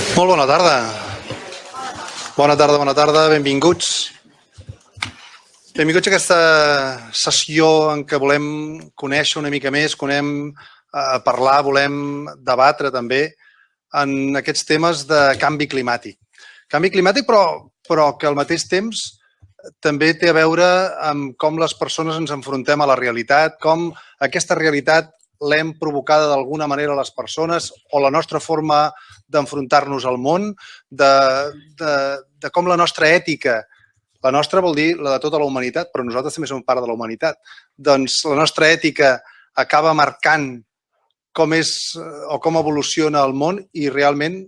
Molt bona tarda. Bona tarda, bona tarda, benvinguts. Benvinguts a aquesta sessió en què volem conèixer una mica més, volem eh, parlar, volem debatre també en aquests temes de canvi climàtic. Canvi climàtic, però, però que al mateix temps també té a veure amb com les persones ens enfrontem a la realitat, com aquesta realitat l'hem provocada d'alguna manera les persones o la nostra forma d'enfrontar-nos al món, de, de, de com la nostra ètica, la nostra vol dir la de tota la humanitat, però nosaltres també som part de la humanitat, doncs la nostra ètica acaba marcant com és o com evoluciona el món i realment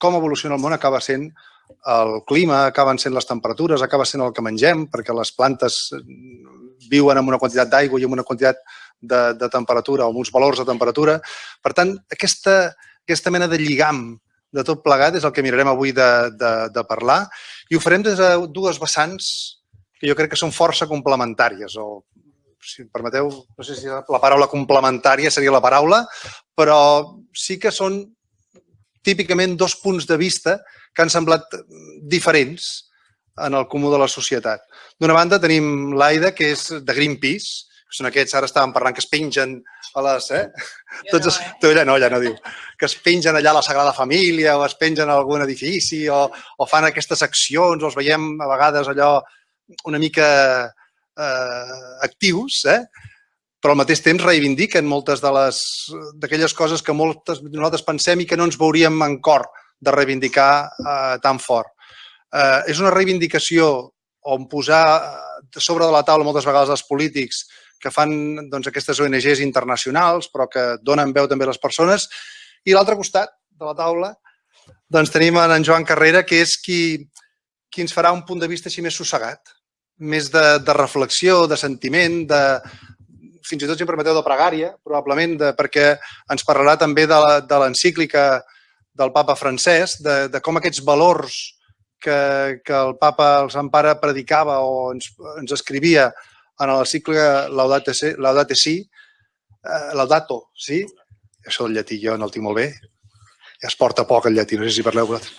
com evoluciona el món acaba sent el clima, acaben sent les temperatures, acaba sent el que mengem, perquè les plantes viuen amb una quantitat d'aigua i amb una quantitat de, de temperatura o amb uns valors de temperatura. Per tant, aquesta, aquesta mena de lligam de tot plegat és el que mirarem avui de, de, de parlar i ho farem des de dues vessants que jo crec que són força complementàries o si em permeteu, no sé si la paraula complementària seria la paraula, però sí que són típicament dos punts de vista que han semblat diferents en el comú de la societat. D'una banda tenim l'Aida, que és de Greenpeace, que són aquests, ara estàvem parlant, que es pengen a les... Eh? Jo Tots, no, eh? Tu, ella no, ella no diu. Que es pengen allà a la Sagrada Família o es pengen a algun edifici o, o fan aquestes accions o els veiem a vegades allò una mica eh, actius, eh? però al mateix temps reivindiquen moltes d'aquelles coses que moltes nosaltres pensem i que no ens veuríem en cor de reivindicar eh, tan fort. Eh, és una reivindicació on posar sobre de la taula moltes vegades els polítics que fan doncs, aquestes ONGs internacionals, però que donen veu també a les persones. I l'altre costat de la taula doncs, tenim en Joan Carrera, que és qui, qui ens farà un punt de vista així més sossegat, més de, de reflexió, de sentiment, de, fins i tot, si em permeteu, de pregària, probablement, de, perquè ens parlarà també de l'encíclica del papa francès, de, de com aquests valors que, que el papa, el Sant Pare, predicava o ens, ens escrivia en el cicle Laudate, si, Laudate Si, eh, Laudato, sí? Això del llatí jo no el tinc molt bé. Ja es porta poc el llatí, no sé si parleu vosaltres.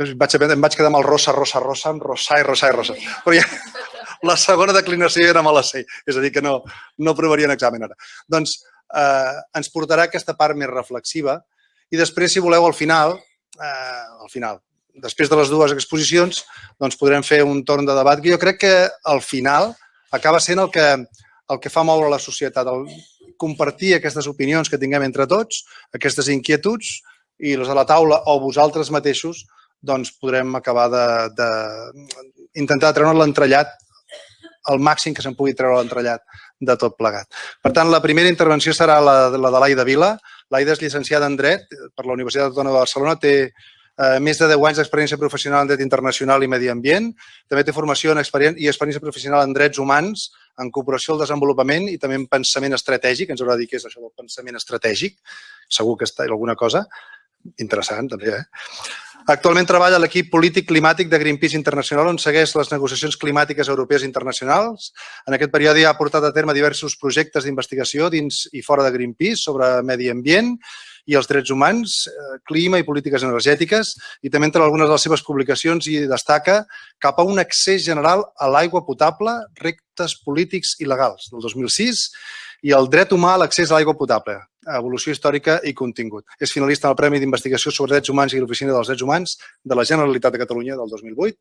Jo vaig, em vaig quedar amb el rosa, rosa, rosa, amb rosa i rosa i rosa. Però ja, la segona declinació era me la sé, és a dir, que no, no provaria un examen ara. Doncs eh, ens portarà aquesta part més reflexiva i després, si voleu, al final, eh, al final, després de les dues exposicions, doncs podrem fer un torn de debat que jo crec que al final acaba sent el que, el que fa moure la societat, el compartir aquestes opinions que tinguem entre tots, aquestes inquietuds, i les de la taula o vosaltres mateixos doncs podrem acabar de, de intentar treure l'entrellat el màxim que se'n pugui treure l'entrellat de tot plegat. Per tant, la primera intervenció serà la, la de l'Aida Vila. L'Aida és llicenciada en Dret per la Universitat Autònoma de Barcelona, té eh, més de 10 anys d'experiència professional en dret internacional i medi ambient. També té formació en experiència i experiència professional en drets humans, en cooperació al desenvolupament i també en pensament estratègic. Ens haurà de dir què és això del pensament estratègic. Segur que està alguna cosa interessant, també. Eh? Actualment treballa a l'equip polític climàtic de Greenpeace Internacional, on segueix les negociacions climàtiques europees internacionals. En aquest període ha portat a terme diversos projectes d'investigació dins i fora de Greenpeace sobre medi ambient i els drets humans, eh, clima i polítiques energètiques, i també entre algunes de les seves publicacions i destaca cap a un accés general a l'aigua potable, rectes polítics i legals, del 2006, i el dret humà a l'accés a l'aigua potable, evolució històrica i contingut. És finalista en el Premi d'Investigació sobre Drets Humans i l'Oficina dels Drets Humans de la Generalitat de Catalunya del 2008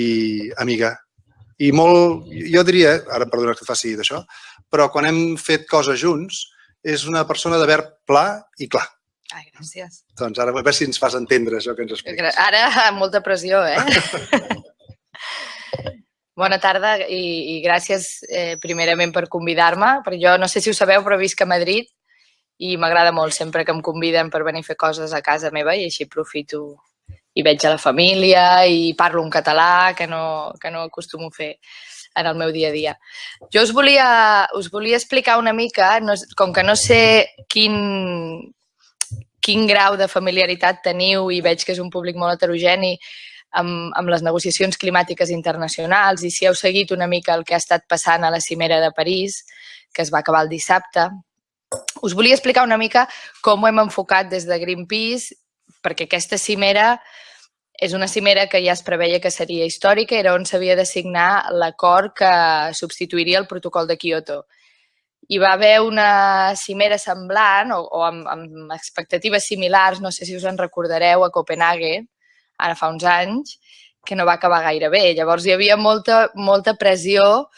i amiga. I molt, jo diria, ara perdona que faci d'això, però quan hem fet coses junts, és una persona de verb pla i clar. Ai, gràcies. Doncs ara a veure si ens fas entendre això que ens expliques. Ara amb molta pressió, eh? Bona tarda i, i gràcies eh, primerament per convidar-me, perquè jo no sé si ho sabeu, però visc a Madrid i m'agrada molt sempre que em conviden per venir a fer coses a casa meva i així aprofito i veig a la família i parlo en català, que no, que no acostumo a fer en el meu dia a dia. Jo us volia, us volia explicar una mica, no, com que no sé quin, quin grau de familiaritat teniu i veig que és un públic molt heterogeni amb, amb les negociacions climàtiques internacionals i si heu seguit una mica el que ha estat passant a la cimera de París, que es va acabar el dissabte, us volia explicar una mica com ho hem enfocat des de Greenpeace perquè aquesta cimera és una cimera que ja es preveia que seria històrica, era on s'havia de signar l'acord que substituiria el protocol de Kyoto. Hi va haver una cimera semblant o, o amb, amb expectatives similars, no sé si us en recordareu, a Copenhague, ara fa uns anys, que no va acabar gaire bé. Llavors hi havia molta, molta pressió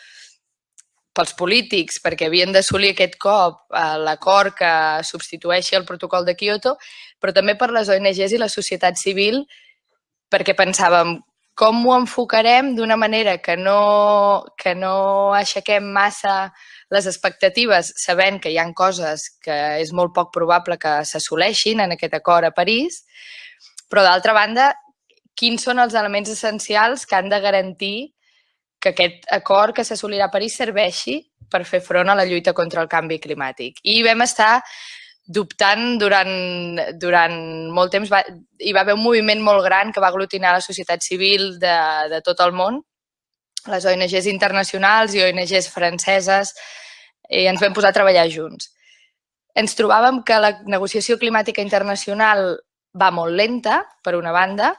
pels polítics perquè havien d'assolir aquest cop eh, l'acord que substitueixi el protocol de Kyoto, però també per les ONGs i la societat civil perquè pensàvem com ho enfocarem d'una manera que no, que no aixequem massa les expectatives, sabent que hi han coses que és molt poc probable que s'assoleixin en aquest acord a París, però d'altra banda, quins són els elements essencials que han de garantir que aquest acord que s'assolirà a París serveixi per fer front a la lluita contra el canvi climàtic. I vam estar dubtant durant, durant molt temps. Va, hi va haver un moviment molt gran que va aglutinar la societat civil de, de tot el món, les ONGs internacionals i ONGs franceses, i ens vam posar a treballar junts. Ens trobàvem que la negociació climàtica internacional va molt lenta, per una banda,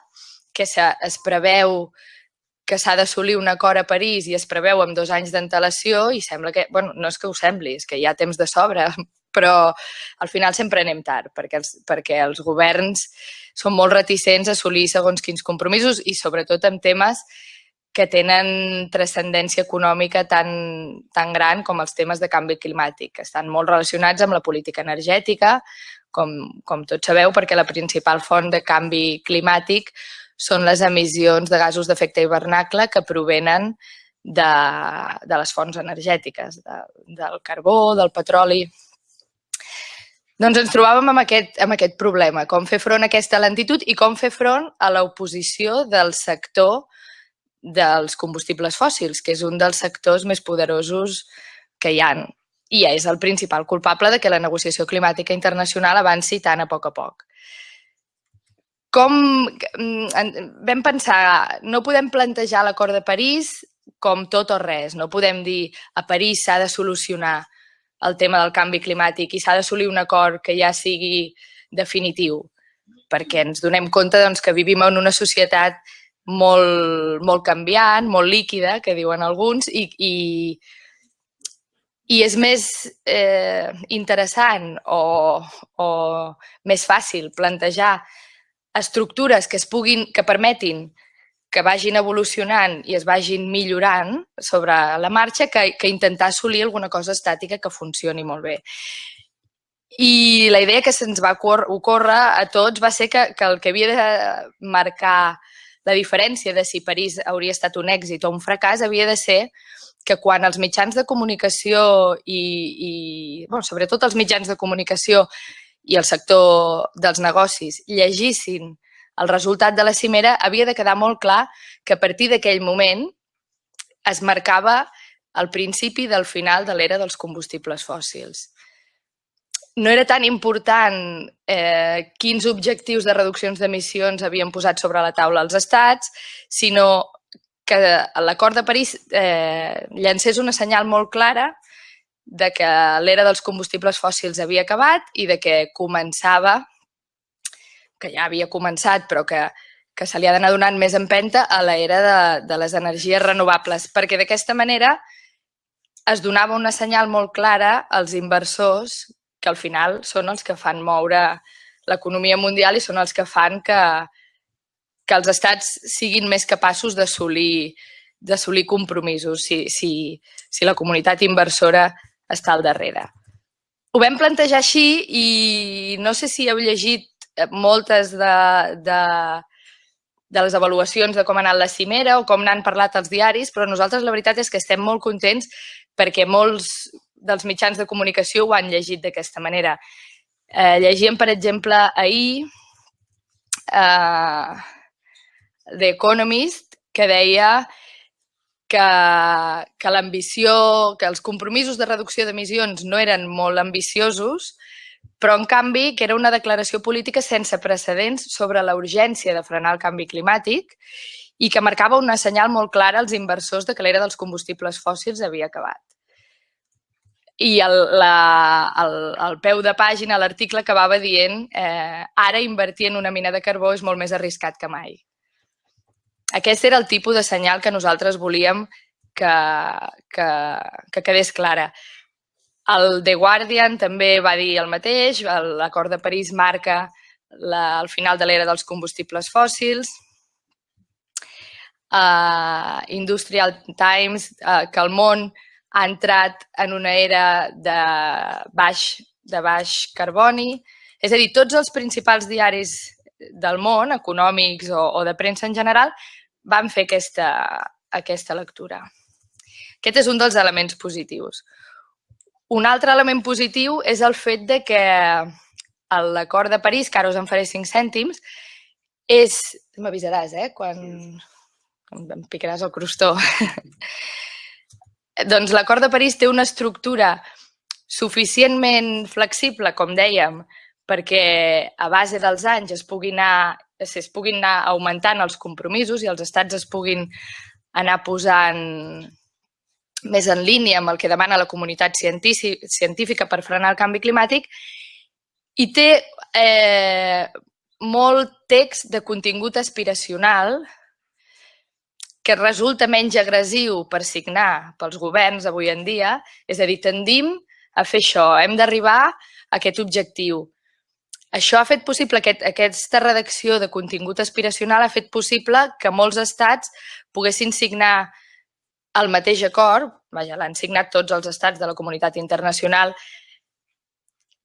que es preveu que s'ha d'assolir un acord a París i es preveu amb dos anys d'antelació i sembla que, bueno, no és que ho sembli, és que hi ha temps de sobre, però al final sempre anem tard, perquè els, perquè els governs són molt reticents a assolir segons quins compromisos i sobretot en temes que tenen transcendència econòmica tan, tan gran com els temes de canvi climàtic, que estan molt relacionats amb la política energètica, com, com tots sabeu, perquè la principal font de canvi climàtic són les emissions de gasos d'efecte hivernacle que provenen de, de les fonts energètiques, de, del carbó, del petroli, doncs ens trobàvem amb aquest, amb aquest problema, com fer front a aquesta lentitud i com fer front a l'oposició del sector dels combustibles fòssils, que és un dels sectors més poderosos que hi han. I és el principal culpable de que la negociació climàtica internacional avanci tant a poc a poc. Com mm, vam pensar, no podem plantejar l'acord de París com tot o res. No podem dir a París s'ha de solucionar el tema del canvi climàtic i s'ha d'assolir un acord que ja sigui definitiu, perquè ens donem compte doncs, que vivim en una societat molt, molt canviant, molt líquida, que diuen alguns, i, i, i és més eh, interessant o, o més fàcil plantejar estructures que es puguin, que permetin que vagin evolucionant i es vagin millorant sobre la marxa que, que intentar assolir alguna cosa estàtica que funcioni molt bé. I la idea que se'ns va ocórrer a tots va ser que, que el que havia de marcar la diferència de si París hauria estat un èxit o un fracàs havia de ser que quan els mitjans de comunicació i, i bueno, sobretot els mitjans de comunicació i el sector dels negocis llegissin el resultat de la cimera, havia de quedar molt clar que a partir d'aquell moment es marcava el principi del final de l'era dels combustibles fòssils. No era tan important eh, quins objectius de reduccions d'emissions havien posat sobre la taula els estats, sinó que l'acord de París eh, llancés una senyal molt clara de que l'era dels combustibles fòssils havia acabat i de que començava que ja havia començat, però que, que se li ha d'anar donant més empenta a l'era de, de les energies renovables, perquè d'aquesta manera es donava una senyal molt clara als inversors que al final són els que fan moure l'economia mundial i són els que fan que, que els estats siguin més capaços d'assolir compromisos si, si, si la comunitat inversora està al darrere. Ho vam plantejar així i no sé si heu llegit moltes de, de, de les avaluacions de com ha anat la cimera o com n'han parlat els diaris, però nosaltres la veritat és que estem molt contents perquè molts dels mitjans de comunicació ho han llegit d'aquesta manera. Eh, llegíem, per exemple, ahir eh, The Economist, que deia que, que l'ambició, que els compromisos de reducció d'emissions no eren molt ambiciosos, però en canvi que era una declaració política sense precedents sobre la urgència de frenar el canvi climàtic i que marcava una senyal molt clara als inversors de que l'era dels combustibles fòssils havia acabat. i el, la, el, el peu de pàgina, l'article acabava dient eh, ara invertir en una mina de carbó és molt més arriscat que mai. Aquest era el tipus de senyal que nosaltres volíem que, que, que quedés clara. El The Guardian també va dir el mateix, l'acord de París marca la, el final de l'era dels combustibles fòssils, uh, Industrial Times, uh, que el món ha entrat en una era de baix, de baix carboni. És a dir, tots els principals diaris del món, econòmics o, o de premsa en general, van fer aquesta, aquesta lectura. Aquest és un dels elements positius. Un altre element positiu és el fet de que l'acord de París, que ara us en faré 5 cèntims, és... M'avisaràs, eh? Quan em picaràs el crostó. Doncs l'acord de París té una estructura suficientment flexible, com dèiem, perquè a base dels anys es puguin anar, es puguin anar augmentant els compromisos i els estats es puguin anar posant més en línia amb el que demana la comunitat científica per frenar el canvi climàtic i té eh, molt text de contingut aspiracional que resulta menys agressiu per signar pels governs avui en dia, és a dir, tendim a fer això, hem d'arribar a aquest objectiu. Això ha fet possible, aquest, aquesta redacció de contingut aspiracional ha fet possible que molts estats poguessin signar el mateix acord, vaja, l'han signat tots els estats de la comunitat internacional,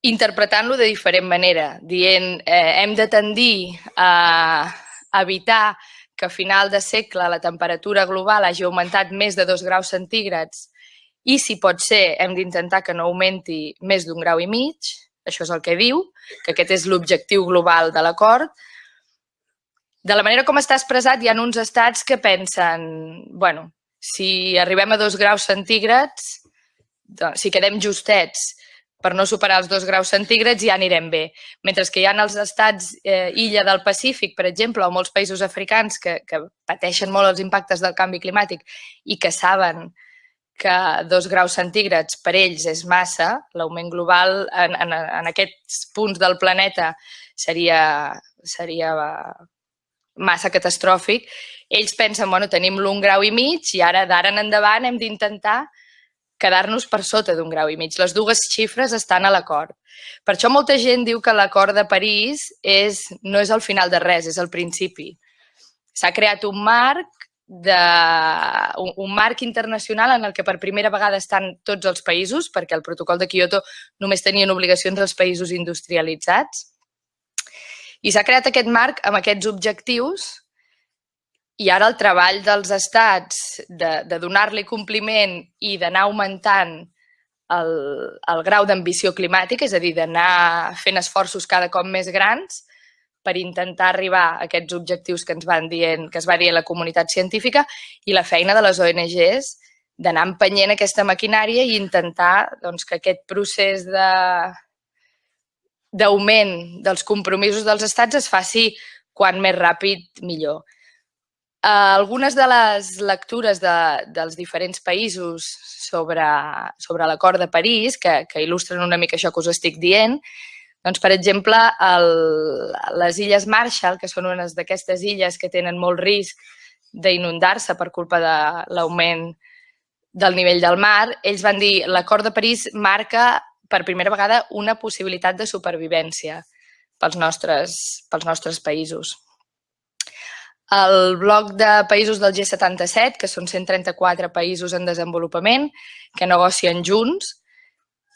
interpretant-lo de diferent manera, dient eh, hem de tendir a evitar que a final de segle la temperatura global hagi augmentat més de 2 graus centígrads i, si pot ser, hem d'intentar que no augmenti més d'un grau i mig, això és el que diu, que aquest és l'objectiu global de l'acord. De la manera com està expressat, hi ha uns estats que pensen, bueno, si arribem a 2 graus centígrads, doncs, si quedem justets per no superar els dos graus centígrads ja anirem bé. Mentre que hi ha els estats eh, illa del Pacífic, per exemple, o molts països africans que, que pateixen molt els impactes del canvi climàtic i que saben que dos graus centígrads per ells és massa, l'augment global en, en, en aquests punts del planeta seria, seria massa catastròfic, ells pensen, bueno, tenim l'un grau i mig i ara d'ara en endavant hem d'intentar quedar-nos per sota d'un grau i mig. Les dues xifres estan a l'acord. Per això molta gent diu que l'acord de París és, no és el final de res, és el principi. S'ha creat un marc de, un, un marc internacional en el que per primera vegada estan tots els països, perquè el protocol de Kyoto només tenien obligacions als països industrialitzats. I s'ha creat aquest marc amb aquests objectius i ara el treball dels estats de, de donar-li compliment i d'anar augmentant el, el grau d'ambició climàtica, és a dir, d'anar fent esforços cada cop més grans per intentar arribar a aquests objectius que ens van dient, que es va dir la comunitat científica i la feina de les ONGs d'anar empenyent aquesta maquinària i intentar doncs, que aquest procés de d'augment dels compromisos dels estats es faci quan més ràpid millor. Uh, algunes de les lectures de, dels diferents països sobre, sobre l'acord de París, que, que il·lustren una mica això que us estic dient, doncs, per exemple, el, les Illes Marshall, que són unes d'aquestes illes que tenen molt risc d'inundar-se per culpa de l'augment del nivell del mar, ells van dir l'acord de París marca per primera vegada una possibilitat de supervivència pels nostres, pels nostres països el bloc de països del G77, que són 134 països en desenvolupament, que negocien junts.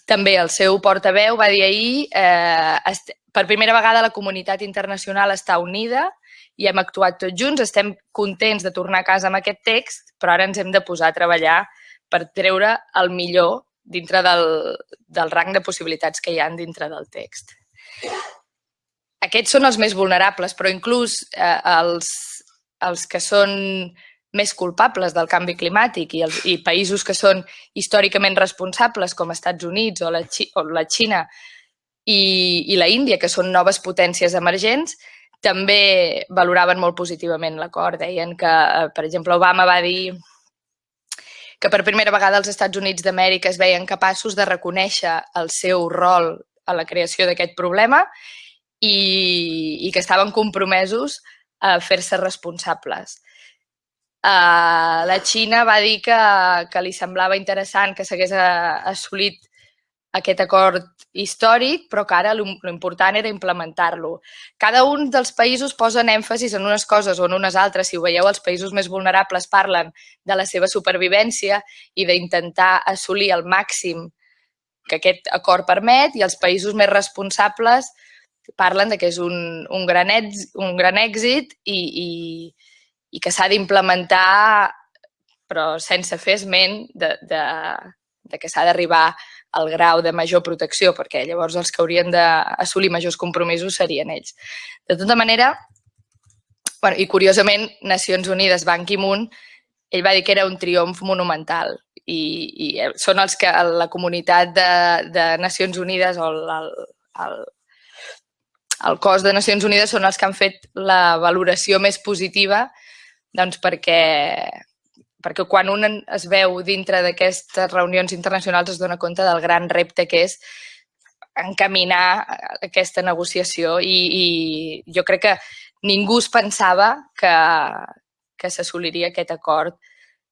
També el seu portaveu va dir ahir eh, per primera vegada la comunitat internacional està unida i hem actuat tots junts, estem contents de tornar a casa amb aquest text, però ara ens hem de posar a treballar per treure el millor dintre del, del rang de possibilitats que hi han dintre del text. Aquests són els més vulnerables, però inclús eh, els, els que són més culpables del canvi climàtic i, els, i països que són històricament responsables, com Estats Units o la, o la Xina i, i la Índia, que són noves potències emergents, també valoraven molt positivament l'acord. Deien que, per exemple, Obama va dir que per primera vegada els Estats Units d'Amèrica es veien capaços de reconèixer el seu rol a la creació d'aquest problema i, i que estaven compromesos a fer-se responsables. Uh, la Xina va dir que, que li semblava interessant que s'hagués assolit aquest acord històric, però que ara l'important era implementar-lo. Cada un dels països posen èmfasis en unes coses o en unes altres. Si ho veieu, els països més vulnerables parlen de la seva supervivència i d'intentar assolir el màxim que aquest acord permet i els països més responsables parlen de que és un, un, gran, èxit, un gran èxit i, i, i que s'ha d'implementar però sense fer esment de, de, de que s'ha d'arribar el grau de major protecció, perquè llavors els que haurien d'assolir majors compromisos serien ells. De tota manera, bueno, i curiosament, Nacions Unides, Ban Ki-moon, ell va dir que era un triomf monumental i, i són els que la comunitat de, de Nacions Unides o el, el, el cos de Nacions Unides són els que han fet la valoració més positiva doncs perquè, perquè quan un es veu dintre d'aquestes reunions internacionals es dona compte del gran repte que és encaminar aquesta negociació i, i jo crec que ningú es pensava que, que s'assoliria aquest acord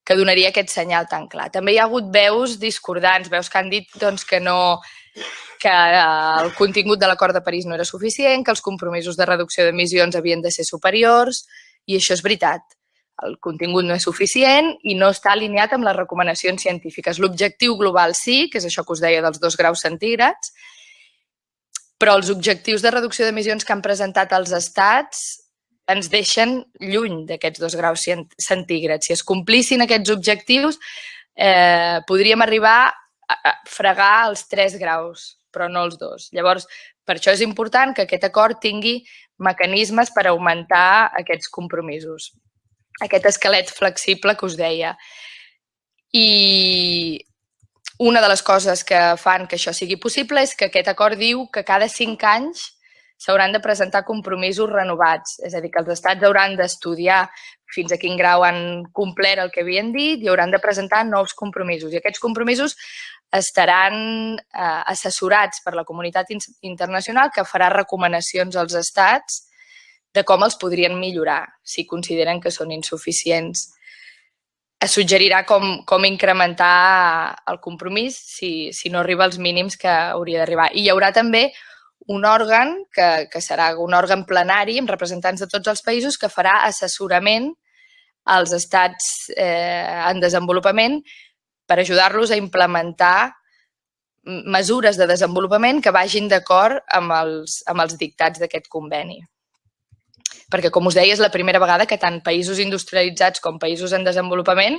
que donaria aquest senyal tan clar. També hi ha hagut veus discordants, veus que han dit doncs, que no que el contingut de l'acord de París no era suficient, que els compromisos de reducció d'emissions havien de ser superiors, i això és veritat el contingut no és suficient i no està alineat amb les recomanacions científiques. L'objectiu global sí, que és això que us deia dels dos graus centígrads, però els objectius de reducció d'emissions que han presentat els estats ens deixen lluny d'aquests dos graus centígrads. Si es complissin aquests objectius, eh, podríem arribar a fregar els tres graus, però no els dos. Llavors, per això és important que aquest acord tingui mecanismes per augmentar aquests compromisos aquest esquelet flexible que us deia. I una de les coses que fan que això sigui possible és que aquest acord diu que cada cinc anys s'hauran de presentar compromisos renovats. És a dir, que els estats hauran d'estudiar fins a quin grau han complert el que havien dit i hauran de presentar nous compromisos. I aquests compromisos estaran eh, assessorats per la comunitat internacional que farà recomanacions als estats de com els podrien millorar si consideren que són insuficients. Es suggerirà com, com incrementar el compromís si, si no arriba als mínims que hauria d'arribar. I hi haurà també un òrgan, que, que serà un òrgan plenari amb representants de tots els països que farà assessorament als estats eh, en desenvolupament per ajudar-los a implementar mesures de desenvolupament que vagin d'acord amb, els, amb els dictats d'aquest conveni perquè, com us deia, és la primera vegada que tant països industrialitzats com països en desenvolupament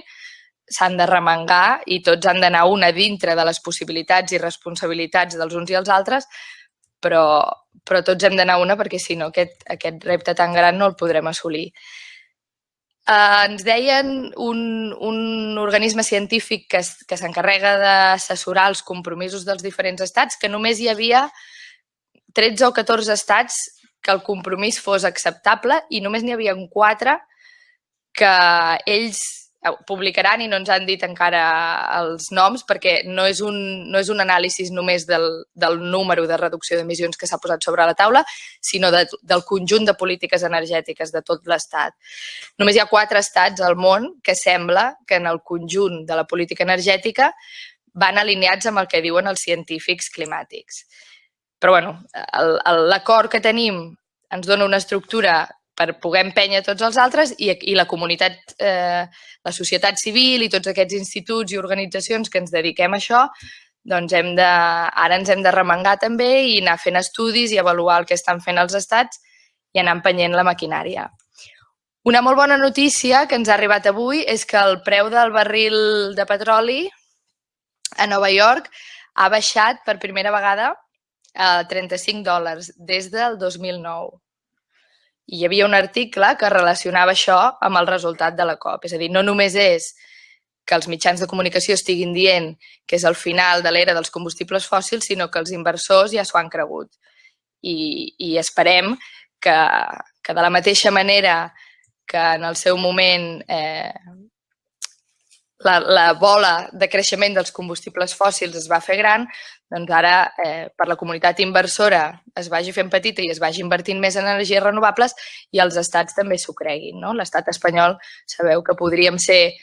s'han de remengar i tots han d'anar una dintre de les possibilitats i responsabilitats dels uns i els altres, però, però tots hem d'anar una perquè, si no, aquest, aquest repte tan gran no el podrem assolir. Eh, ens deien un, un organisme científic que, que s'encarrega d'assessorar els compromisos dels diferents estats que només hi havia 13 o 14 estats que el compromís fos acceptable i només n'hi havia quatre que ells publicaran i no ens han dit encara els noms perquè no és un, no és un anàlisi només del, del número de reducció d'emissions que s'ha posat sobre la taula, sinó de, del conjunt de polítiques energètiques de tot l'Estat. Només hi ha quatre estats al món que sembla que en el conjunt de la política energètica van alineats amb el que diuen els científics climàtics. Però bueno, l'acord que tenim ens dona una estructura per poder empènyer tots els altres i, i la comunitat, eh, la societat civil i tots aquests instituts i organitzacions que ens dediquem a això, doncs hem de, ara ens hem de remengar també i anar fent estudis i avaluar el que estan fent els estats i anar empenyent la maquinària. Una molt bona notícia que ens ha arribat avui és que el preu del barril de petroli a Nova York ha baixat per primera vegada a 35 dòlars des del 2009. I hi havia un article que relacionava això amb el resultat de la COP. És a dir, no només és que els mitjans de comunicació estiguin dient que és el final de l'era dels combustibles fòssils, sinó que els inversors ja s'ho han cregut. I, i esperem que, que de la mateixa manera que en el seu moment eh, la, la bola de creixement dels combustibles fòssils es va fer gran, doncs ara eh, per la comunitat inversora es vagi fent petita i es vagi invertint més en energies renovables i els estats també s'ho creguin. No? L'estat espanyol sabeu que podríem ser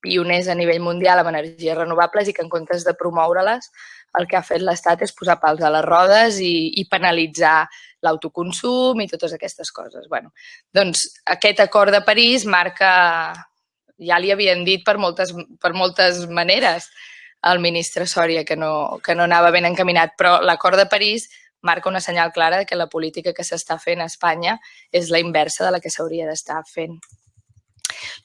pioners a nivell mundial amb energies renovables i que en comptes de promoure-les el que ha fet l'Estat és posar pals a les rodes i, i penalitzar l'autoconsum i totes aquestes coses. Bueno, doncs aquest acord de París marca, ja li havien dit per moltes, per moltes maneres al ministre Sòria que no, que no anava ben encaminat, però l'acord de París marca una senyal clara de que la política que s'està fent a Espanya és la inversa de la que s'hauria d'estar fent.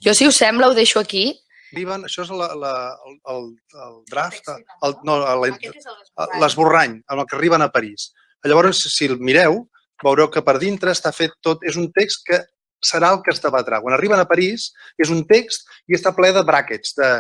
Jo, si us sembla, ho deixo aquí arriben, això és la, la, el, el, el draft, el, no, l'esborrany, amb el que arriben a París. Llavors, si el mireu, veureu que per dintre està fet tot, és un text que serà el que es debatrà. Quan arriben a París, és un text i està ple de brackets, de,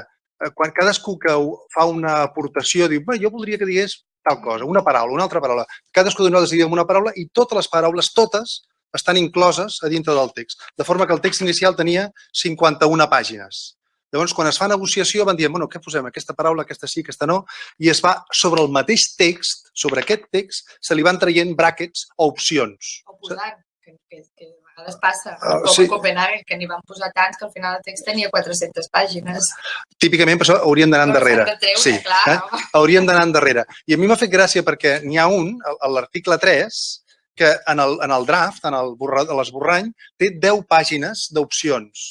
eh, quan cadascú que fa una aportació diu, jo voldria que digués tal cosa, una paraula, una altra paraula. Cadascú de nosaltres diguem una paraula i totes les paraules, totes, estan incloses a dintre del text. De forma que el text inicial tenia 51 pàgines. Llavors, quan es fa negociació, van dir, bueno, què posem? Aquesta paraula, aquesta sí, aquesta no, i es va, sobre el mateix text, sobre aquest text, se li van traient brackets o opcions. O posant, que, que, que a vegades passa, uh, com sí. a Copenhague, que n'hi van posar tants que al final el text tenia 400 pàgines. Típicament, per això hauríem d'anar endarrere. Treure, sí, clar, eh? no? Hauríem d'anar endarrere. I a mi m'ha fet gràcia perquè n'hi ha un, a l'article 3, que en el, en el draft, en el l'esborrany, té 10 pàgines d'opcions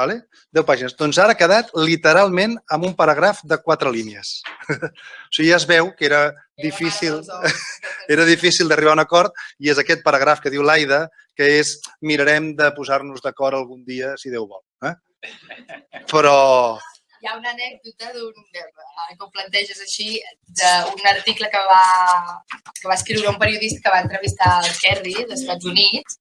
Vale? 10 pàgines. Doncs ara ha quedat literalment amb un paràgraf de quatre línies. o sigui, ja es veu que era difícil, era difícil d'arribar a un acord i és aquest paràgraf que diu l'Aida, que és mirarem de posar-nos d'acord algun dia, si Déu vol. Eh? Però, hi ha una anècdota d'un, que ho planteges així, d'un article que va, que va escriure un periodista que va entrevistar el Kerry dels Estats Units,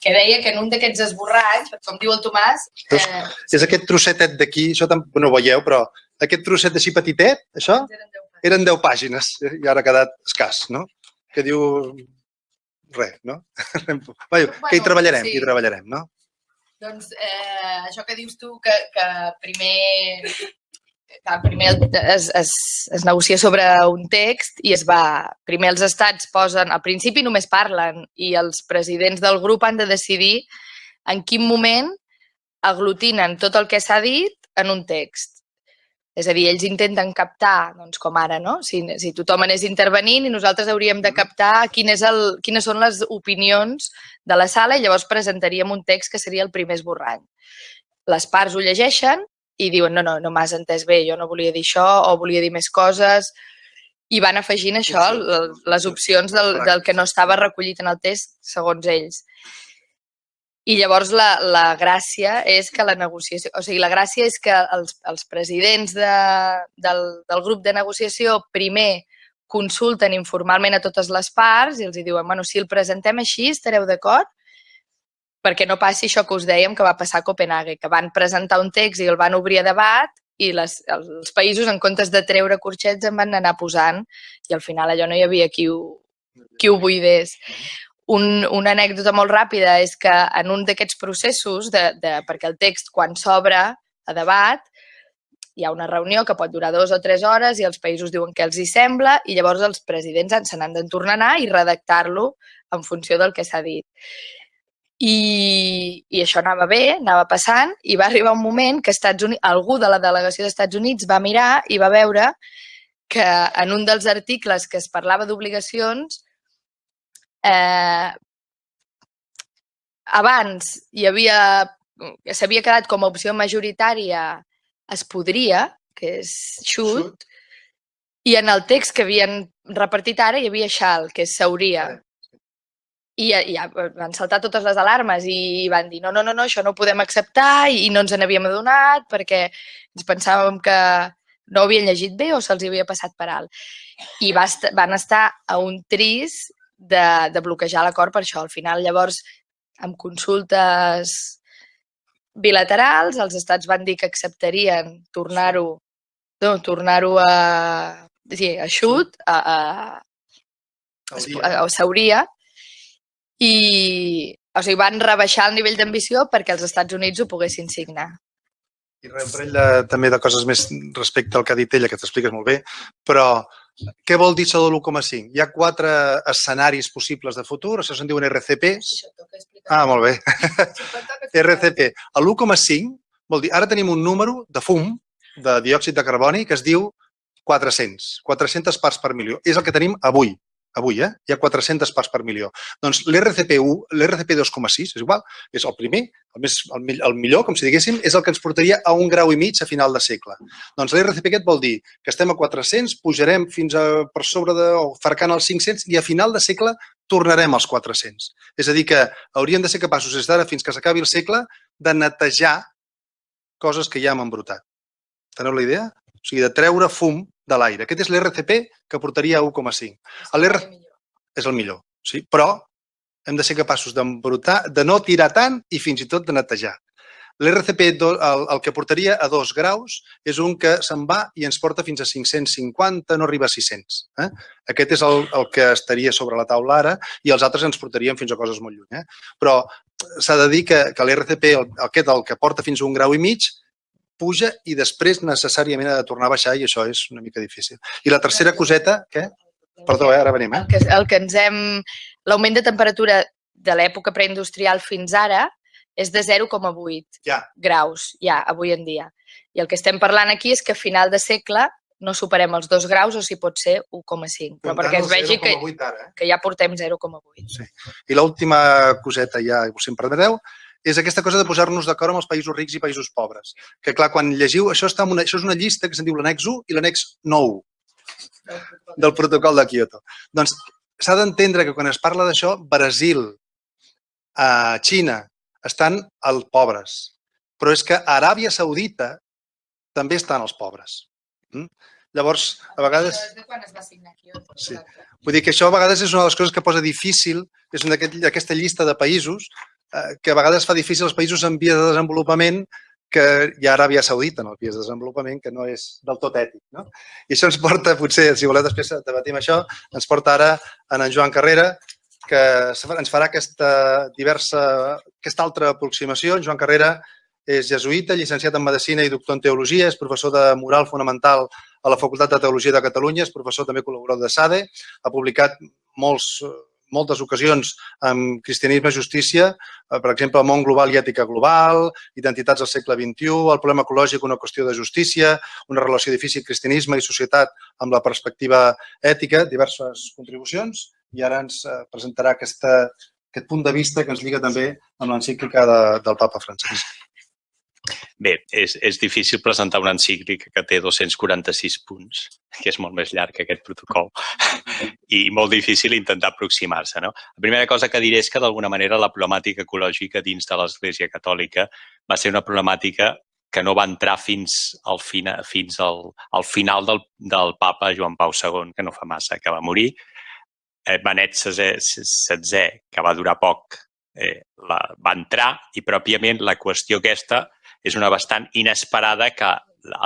que deia que en un d'aquests esborranys, com diu el Tomàs... Eh, és aquest trossetet d'aquí, això no ho veieu, però aquest trosset així petitet, això, eren 10 pàgines i ara ha quedat escàs, no? Que diu res, no? Vaja, que hi treballarem, sí. hi treballarem, no? Doncs eh, això que dius tu, que, que primer, que primer es, es, es negocia sobre un text i es va... Primer els estats posen... Al principi només parlen i els presidents del grup han de decidir en quin moment aglutinen tot el que s'ha dit en un text. És a dir, ells intenten captar, doncs com ara, no? Si, si tothom anés intervenint i nosaltres hauríem de captar quin és el, quines són les opinions de la sala i llavors presentaríem un text que seria el primer esborrany. Les parts ho llegeixen i diuen, no, no, no m'has entès bé, jo no volia dir això o volia dir més coses i van afegint això, les opcions del, del que no estava recollit en el text segons ells. I llavors la, la gràcia és que la negociació, o sigui, la gràcia és que els, els presidents de, del, del grup de negociació primer consulten informalment a totes les parts i els diuen, bueno, si el presentem així, estareu d'acord? Perquè no passi això que us dèiem que va passar a Copenhague, que van presentar un text i el van obrir a debat i les, els països, en comptes de treure corxets, en van anar posant i al final allò no hi havia qui ho, qui ho buidés. Un, una anècdota molt ràpida és que en un d'aquests processos, de, de, perquè el text quan s'obre a debat, hi ha una reunió que pot durar dues o tres hores i els països diuen que els hi sembla i llavors els presidents se n'han de tornar a anar i redactar-lo en funció del que s'ha dit. I, I això anava bé, anava passant, i va arribar un moment que Estats Units, algú de la delegació d'Estats Units va mirar i va veure que en un dels articles que es parlava d'obligacions eh, abans hi havia, s'havia quedat com a opció majoritària es podria, que és shoot, i en el text que havien repartit ara hi havia shall, que és s'hauria. I ja van saltar totes les alarmes i van dir no, no, no, no, això no ho podem acceptar i no ens n'havíem adonat perquè ens pensàvem que no ho havien llegit bé o se'ls havia passat per alt. I va, van estar a un tris de, de bloquejar l'acord per això. Al final, llavors, amb consultes bilaterals, els estats van dir que acceptarien tornar-ho no, tornar-ho a, sí, a xut, a, a, a, a s'hauria, i o sigui, van rebaixar el nivell d'ambició perquè els Estats Units ho poguessin signar. I un parell de, també de coses més respecte al que ha dit ella, que t'expliques molt bé, però què vol dir això de l'1,5? Hi ha quatre escenaris possibles de futur, això se'n diuen RCP. Ah, molt bé. RCP. L'1,5 vol dir, ara tenim un número de fum, de diòxid de carboni, que es diu 400, 400 parts per milió. És el que tenim avui avui, eh? hi ha 400 parts per milió. Doncs l'RCP1, l'RCP 2,6, és igual, és el primer, el, més, el, el millor, com si diguéssim, és el que ens portaria a un grau i mig a final de segle. Doncs l'RCP aquest vol dir que estem a 400, pujarem fins a per sobre de, o farcant els 500 i a final de segle tornarem als 400. És a dir, que hauríem de ser capaços des d'ara fins que s'acabi el segle de netejar coses que ja hem embrutat. Teneu la idea? O sigui, de treure fum de l'aire. Aquest és l'RCP que portaria a 1,5. L'R és el millor, sí? però hem de ser capaços d'embrutar, de no tirar tant i fins i tot de netejar. L'RCP, el, el que portaria a 2 graus, és un que se'n va i ens porta fins a 550, no arriba a 600. Eh? Aquest és el, el que estaria sobre la taula ara i els altres ens portarien fins a coses molt lluny. Eh? Però s'ha de dir que, que l'RCP, aquest, el que porta fins a un grau i mig, puja i després necessàriament ha de tornar a baixar i això és una mica difícil. I la tercera coseta, què? Perdó, eh? ara venim. Eh? El, que, el que ens hem... L'augment de temperatura de l'època preindustrial fins ara és de 0,8 ja. graus, ja, avui en dia. I el que estem parlant aquí és que a final de segle no superem els 2 graus o si pot ser 1,5, però perquè es vegi que, ara, eh? que ja portem 0,8. Sí. I l'última coseta ja, si em permeteu, és aquesta cosa de posar-nos d'acord amb els països rics i països pobres. Que clar, quan llegiu, això, està una, això és una llista que se'n diu l'annex 1 i l'annex 9 del protocol de Kyoto. Doncs s'ha d'entendre que quan es parla d'això, Brasil, a Xina, estan els pobres. Però és que a Aràbia Saudita també estan els pobres. Mm? Llavors, a vegades... quan es va signar Kyoto. Sí. Vull dir que això a vegades és una de les coses que posa difícil, és una d'aquesta llista de països Eh, que a vegades fa difícil als països en via de desenvolupament que hi ha Aràbia Saudita en el vies de desenvolupament, que no és del tot ètic. No? I això ens porta, potser, si voleu després debatim això, ens porta ara en en Joan Carrera, que ens farà aquesta diversa, aquesta altra aproximació. En Joan Carrera és jesuïta, llicenciat en Medicina i doctor en Teologia, és professor de moral fonamental a la Facultat de Teologia de Catalunya, és professor també col·laborador de SADE, ha publicat molts moltes ocasions amb cristianisme i justícia, eh, per exemple, món global i ètica global, identitats del segle XXI, el problema ecològic, una qüestió de justícia, una relació difícil cristianisme i societat amb la perspectiva ètica, diverses contribucions, i ara ens eh, presentarà aquesta, aquest punt de vista que ens lliga també amb l'encíclica de, del papa Francesc. Bé, és, és difícil presentar una encíclica que té 246 punts, que és molt més llarg que aquest protocol, i molt difícil intentar aproximar-se. No? La primera cosa que diré és que, d'alguna manera, la problemàtica ecològica dins de l'Església Catòlica va ser una problemàtica que no va entrar fins al, fina, fins al, al final del, del papa Joan Pau II, que no fa massa, que va morir. Eh, Benet XVI, que va durar poc, eh, la, va entrar i pròpiament la qüestió aquesta és una bastant inesperada que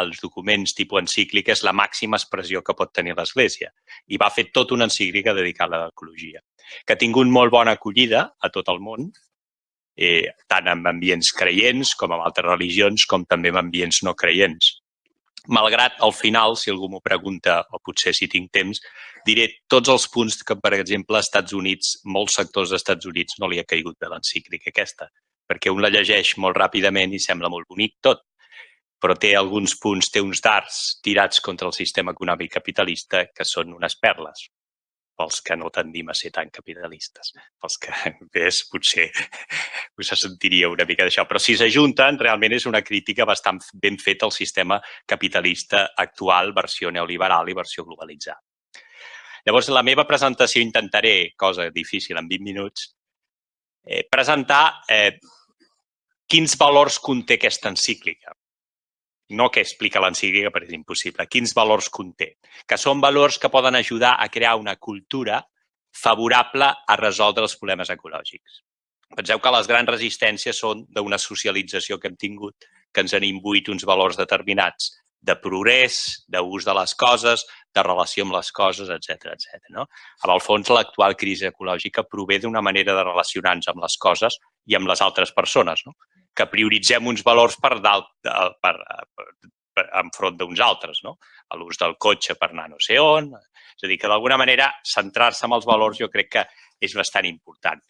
els documents tipus encíclica és la màxima expressió que pot tenir l'Església. I va fer tota una encíclica dedicada a l'ecologia, que ha tingut molt bona acollida a tot el món, eh, tant en ambients creients com en altres religions, com també en ambients no creients. Malgrat, al final, si algú m'ho pregunta, o potser si tinc temps, diré tots els punts que, per exemple, als Estats Units, molts sectors dels Estats Units no li ha caigut de l'encíclica aquesta perquè un la llegeix molt ràpidament i sembla molt bonic tot, però té alguns punts, té uns darts tirats contra el sistema econòmic capitalista que són unes perles pels que no tendim a ser tan capitalistes. Pels que, ves, potser us sentiria una mica d'això. Però si s'ajunten, realment és una crítica bastant ben feta al sistema capitalista actual, versió neoliberal i versió globalitzada. Llavors, la meva presentació intentaré, cosa difícil en 20 minuts, eh, presentar eh, quins valors conté aquesta encíclica. No que explica l'encíclica, perquè és impossible. Quins valors conté? Que són valors que poden ajudar a crear una cultura favorable a resoldre els problemes ecològics. Penseu que les grans resistències són d'una socialització que hem tingut, que ens han imbuït uns valors determinats de progrés, d'ús de les coses, de relació amb les coses, etc etc. no? Amb el fons, l'actual crisi ecològica prové d'una manera de relacionar-nos amb les coses i amb les altres persones, no? Que prioritzem uns valors per dalt, per, per, per, enfront d'uns altres, no? L'ús del cotxe per anar no sé on. És a dir, que d'alguna manera centrar-se en els valors jo crec que és bastant important.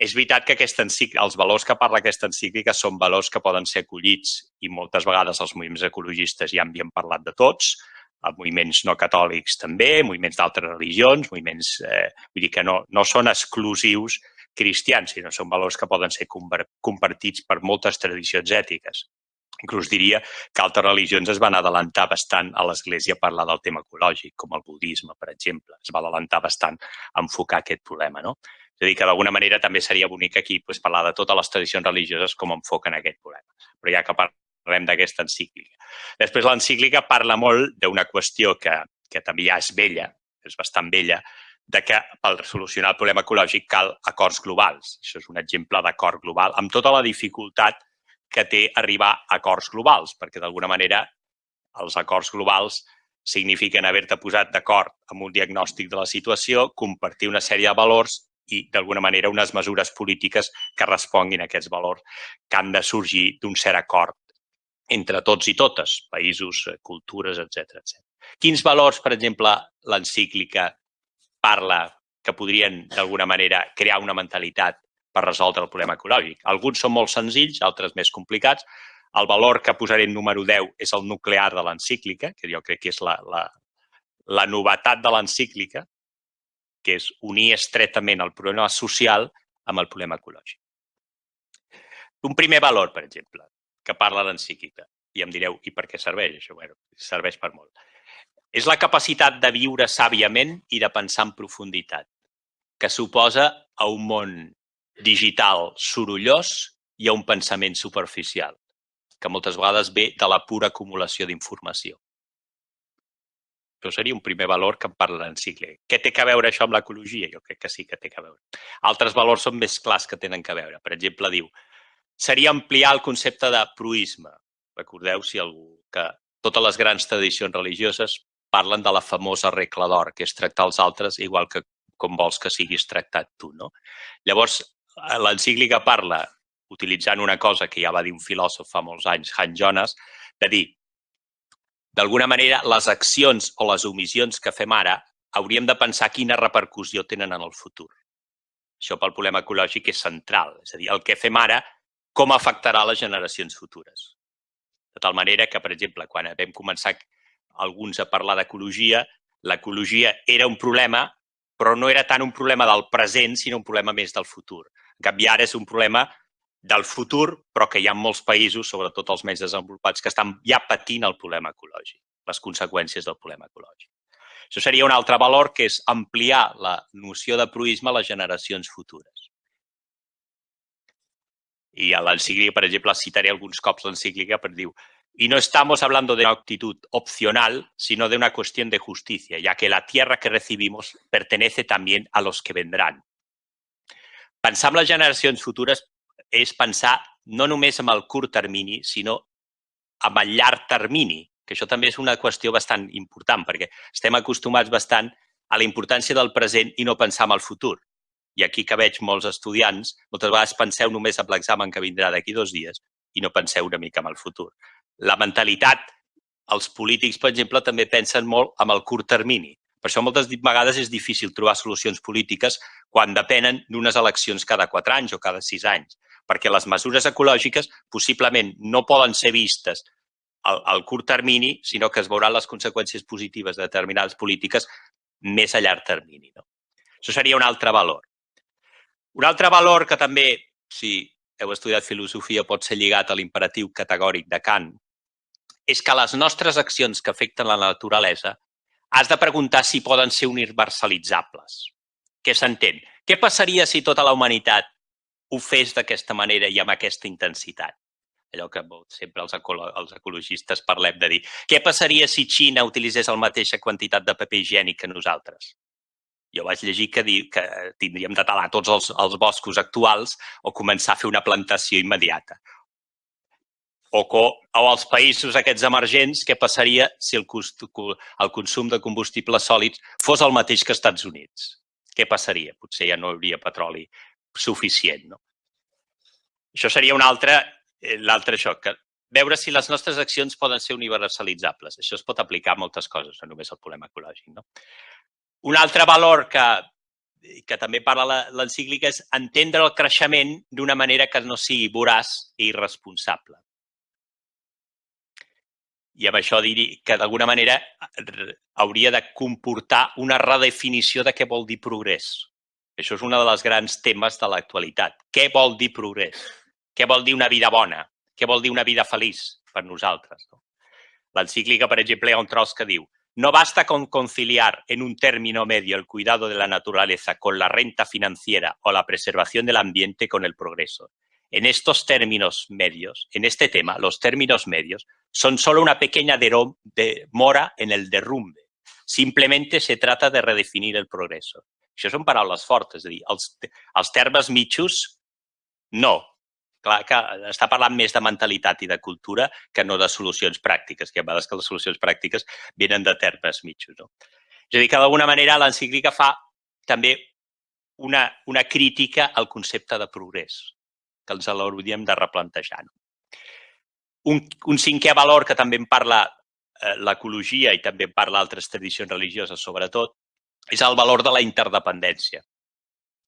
És veritat que aquesta els valors que parla aquesta encíclica són valors que poden ser acollits i moltes vegades els moviments ecologistes ja en havien parlat de tots, moviments no catòlics també, moviments d'altres religions, moviments, eh, vull dir que no, no són exclusius cristians, sinó són valors que poden ser compartits per moltes tradicions ètiques. Inclús diria que altres religions es van adelantar bastant a l'Església a parlar del tema ecològic, com el budisme, per exemple. Es va adelantar bastant a enfocar aquest problema. No? És a dir, que d'alguna manera també seria bonic aquí pues, parlar de totes les tradicions religioses com enfoquen aquest problema. Però ja que parlem d'aquesta encíclica. Després l'encíclica parla molt d'una qüestió que, que també ja és vella, és bastant vella, de que per solucionar el problema ecològic cal acords globals. Això és un exemple d'acord global, amb tota la dificultat que té arribar a acords globals, perquè d'alguna manera els acords globals signifiquen haver-te posat d'acord amb un diagnòstic de la situació, compartir una sèrie de valors i, d'alguna manera, unes mesures polítiques que responguin a aquests valors que han de sorgir d'un cert acord entre tots i totes, països, eh, cultures, etc etc. Quins valors, per exemple, l'encíclica parla que podrien, d'alguna manera, crear una mentalitat per resoldre el problema ecològic? Alguns són molt senzills, altres més complicats. El valor que posaré en número 10 és el nuclear de l'encíclica, que jo crec que és la, la, la novetat de l'encíclica, que és unir estretament el problema social amb el problema ecològic. Un primer valor, per exemple, que parla l'encíclica, i em direu, i per què serveix això? Bueno, serveix per molt. És la capacitat de viure sàviament i de pensar en profunditat, que suposa a un món digital sorollós i a un pensament superficial, que moltes vegades ve de la pura acumulació d'informació. Això seria un primer valor que em parla l'encíclica. Què té que veure això amb l'ecologia? Jo crec que sí que té que veure. Altres valors són més clars que tenen que veure. Per exemple, diu, seria ampliar el concepte de proisme. Recordeu, si algú, que totes les grans tradicions religioses parlen de la famosa regla d'or, que és tractar els altres igual que com vols que siguis tractat tu. No? Llavors, l'encíclica parla, utilitzant una cosa que ja va dir un filòsof fa molts anys, Han Jonas, de dir, d'alguna manera, les accions o les omissions que fem ara hauríem de pensar quina repercussió tenen en el futur. Això pel problema ecològic és central. És a dir, el que fem ara, com afectarà les generacions futures. De tal manera que, per exemple, quan vam començar alguns a parlar d'ecologia, l'ecologia era un problema, però no era tant un problema del present, sinó un problema més del futur. En canvi, ara és un problema del futur, però que hi ha molts països, sobretot els més desenvolupats, que estan ja patint el problema ecològic, les conseqüències del problema ecològic. Això seria un altre valor, que és ampliar la noció de proisme a les generacions futures. I a l'encíclica, per exemple, citaré alguns cops l'encíclica per dir y no estamos hablando de una actitud opcional, sino de una cuestión de justicia, ya que la tierra que recibimos pertenece también a los que vendrán. Pensar en les generacions futures és pensar no només amb el curt termini, sinó amb el llarg termini, que això també és una qüestió bastant important, perquè estem acostumats bastant a la importància del present i no pensar en el futur. I aquí que veig molts estudiants, moltes vegades penseu només en l'examen que vindrà d'aquí dos dies i no penseu una mica en el futur. La mentalitat, els polítics, per exemple, també pensen molt amb el curt termini. Per això moltes vegades és difícil trobar solucions polítiques quan depenen d'unes eleccions cada quatre anys o cada sis anys perquè les mesures ecològiques possiblement no poden ser vistes al, al curt termini, sinó que es veuran les conseqüències positives de determinades polítiques més a llarg termini. No? Això seria un altre valor. Un altre valor que també, si heu estudiat filosofia, pot ser lligat a l'imperatiu categòric de Kant, és que les nostres accions que afecten la naturalesa has de preguntar si poden ser universalitzables. Què s'entén? Què passaria si tota la humanitat ho fes d'aquesta manera i amb aquesta intensitat. Allò que sempre els, ecolo els ecologistes parlem de dir què passaria si Xina utilitzés la mateixa quantitat de paper higiènic que nosaltres? Jo vaig llegir que, dir que tindríem de talar tots els, els boscos actuals o començar a fer una plantació immediata. O, o als països aquests emergents, què passaria si el, cost, el consum de combustibles sòlids fos el mateix que als Estats Units? Què passaria? Potser ja no hi hauria petroli suficient. No? Això seria un altre eh, l'altre això, que veure si les nostres accions poden ser universalitzables. Això es pot aplicar a moltes coses, no només al problema ecològic. No? Un altre valor que, que també parla l'encíclica és entendre el creixement d'una manera que no sigui voraç i irresponsable. I amb això dir que d'alguna manera hauria de comportar una redefinició de què vol dir progrés. Això és un dels grans temes de l'actualitat. Què vol dir progrés? Què vol dir una vida bona? Què vol dir una vida feliç per nosaltres? No? L'encíclica, per exemple, hi ha un tros que diu no basta con conciliar en un término medio el cuidado de la naturaleza con la renta financiera o la preservación del ambiente con el progreso. En estos términos medios, en este tema, los términos medios son solo una pequeña de mora en el derrumbe. Simplemente se trata de redefinir el progreso. Això són paraules fortes, és a dir, no, clar que està parlant més de mentalitat i de cultura que no de solucions pràctiques, que a vegades que les solucions pràctiques venen de termes mitjos. No? És a dir, que d'alguna manera l'encíclica fa també una, una crítica al concepte de progrés, que ens l'hauríem de replantejar. No? Un, un cinquè valor que també en parla eh, l'ecologia i també en parla altres tradicions religioses, sobretot, és el valor de la interdependència,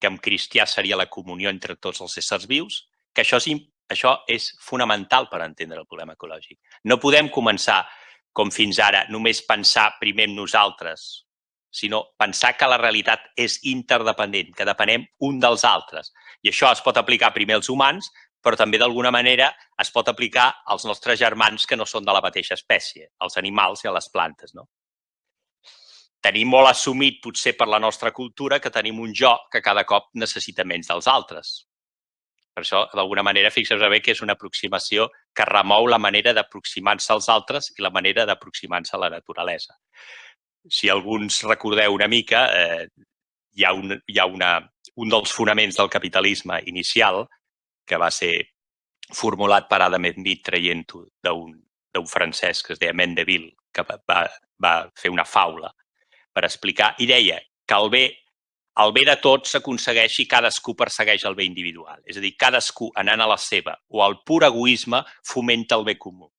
que en cristià seria la comunió entre tots els éssers vius, que això és, això és fonamental per entendre el problema ecològic. No podem començar, com fins ara, només pensar primer en nosaltres, sinó pensar que la realitat és interdependent, que depenem un dels altres. I això es pot aplicar primer als humans, però també d'alguna manera es pot aplicar als nostres germans que no són de la mateixa espècie, als animals i a les plantes. No? Tenim molt assumit, potser per la nostra cultura, que tenim un jo que cada cop necessita menys dels altres. Per això, d'alguna manera, fixeu-vos bé que és una aproximació que remou la manera d'aproximar-se als altres i la manera d'aproximar-se a la naturalesa. Si alguns recordeu una mica, eh, hi ha, un, hi ha una, un dels fonaments del capitalisme inicial que va ser formulat per Adam Smith traient-ho d'un francès que es deia Mendeville, que va, va fer una faula per explicar, i deia que el bé el bé de tots s'aconsegueix si cadascú persegueix el bé individual. És a dir, cadascú anant a la seva o al pur egoisme fomenta el bé comú.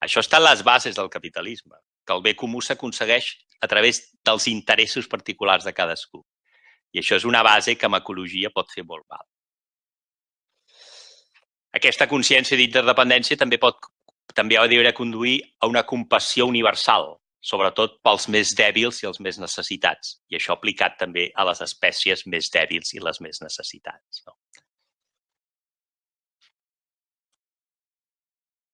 Això està en les bases del capitalisme, que el bé comú s'aconsegueix a través dels interessos particulars de cadascú. I això és una base que amb ecologia pot fer molt mal. Aquesta consciència d'interdependència també pot també ha de conduir a una compassió universal, sobretot pels més dèbils i els més necessitats. I això aplicat també a les espècies més dèbils i les més necessitats. No?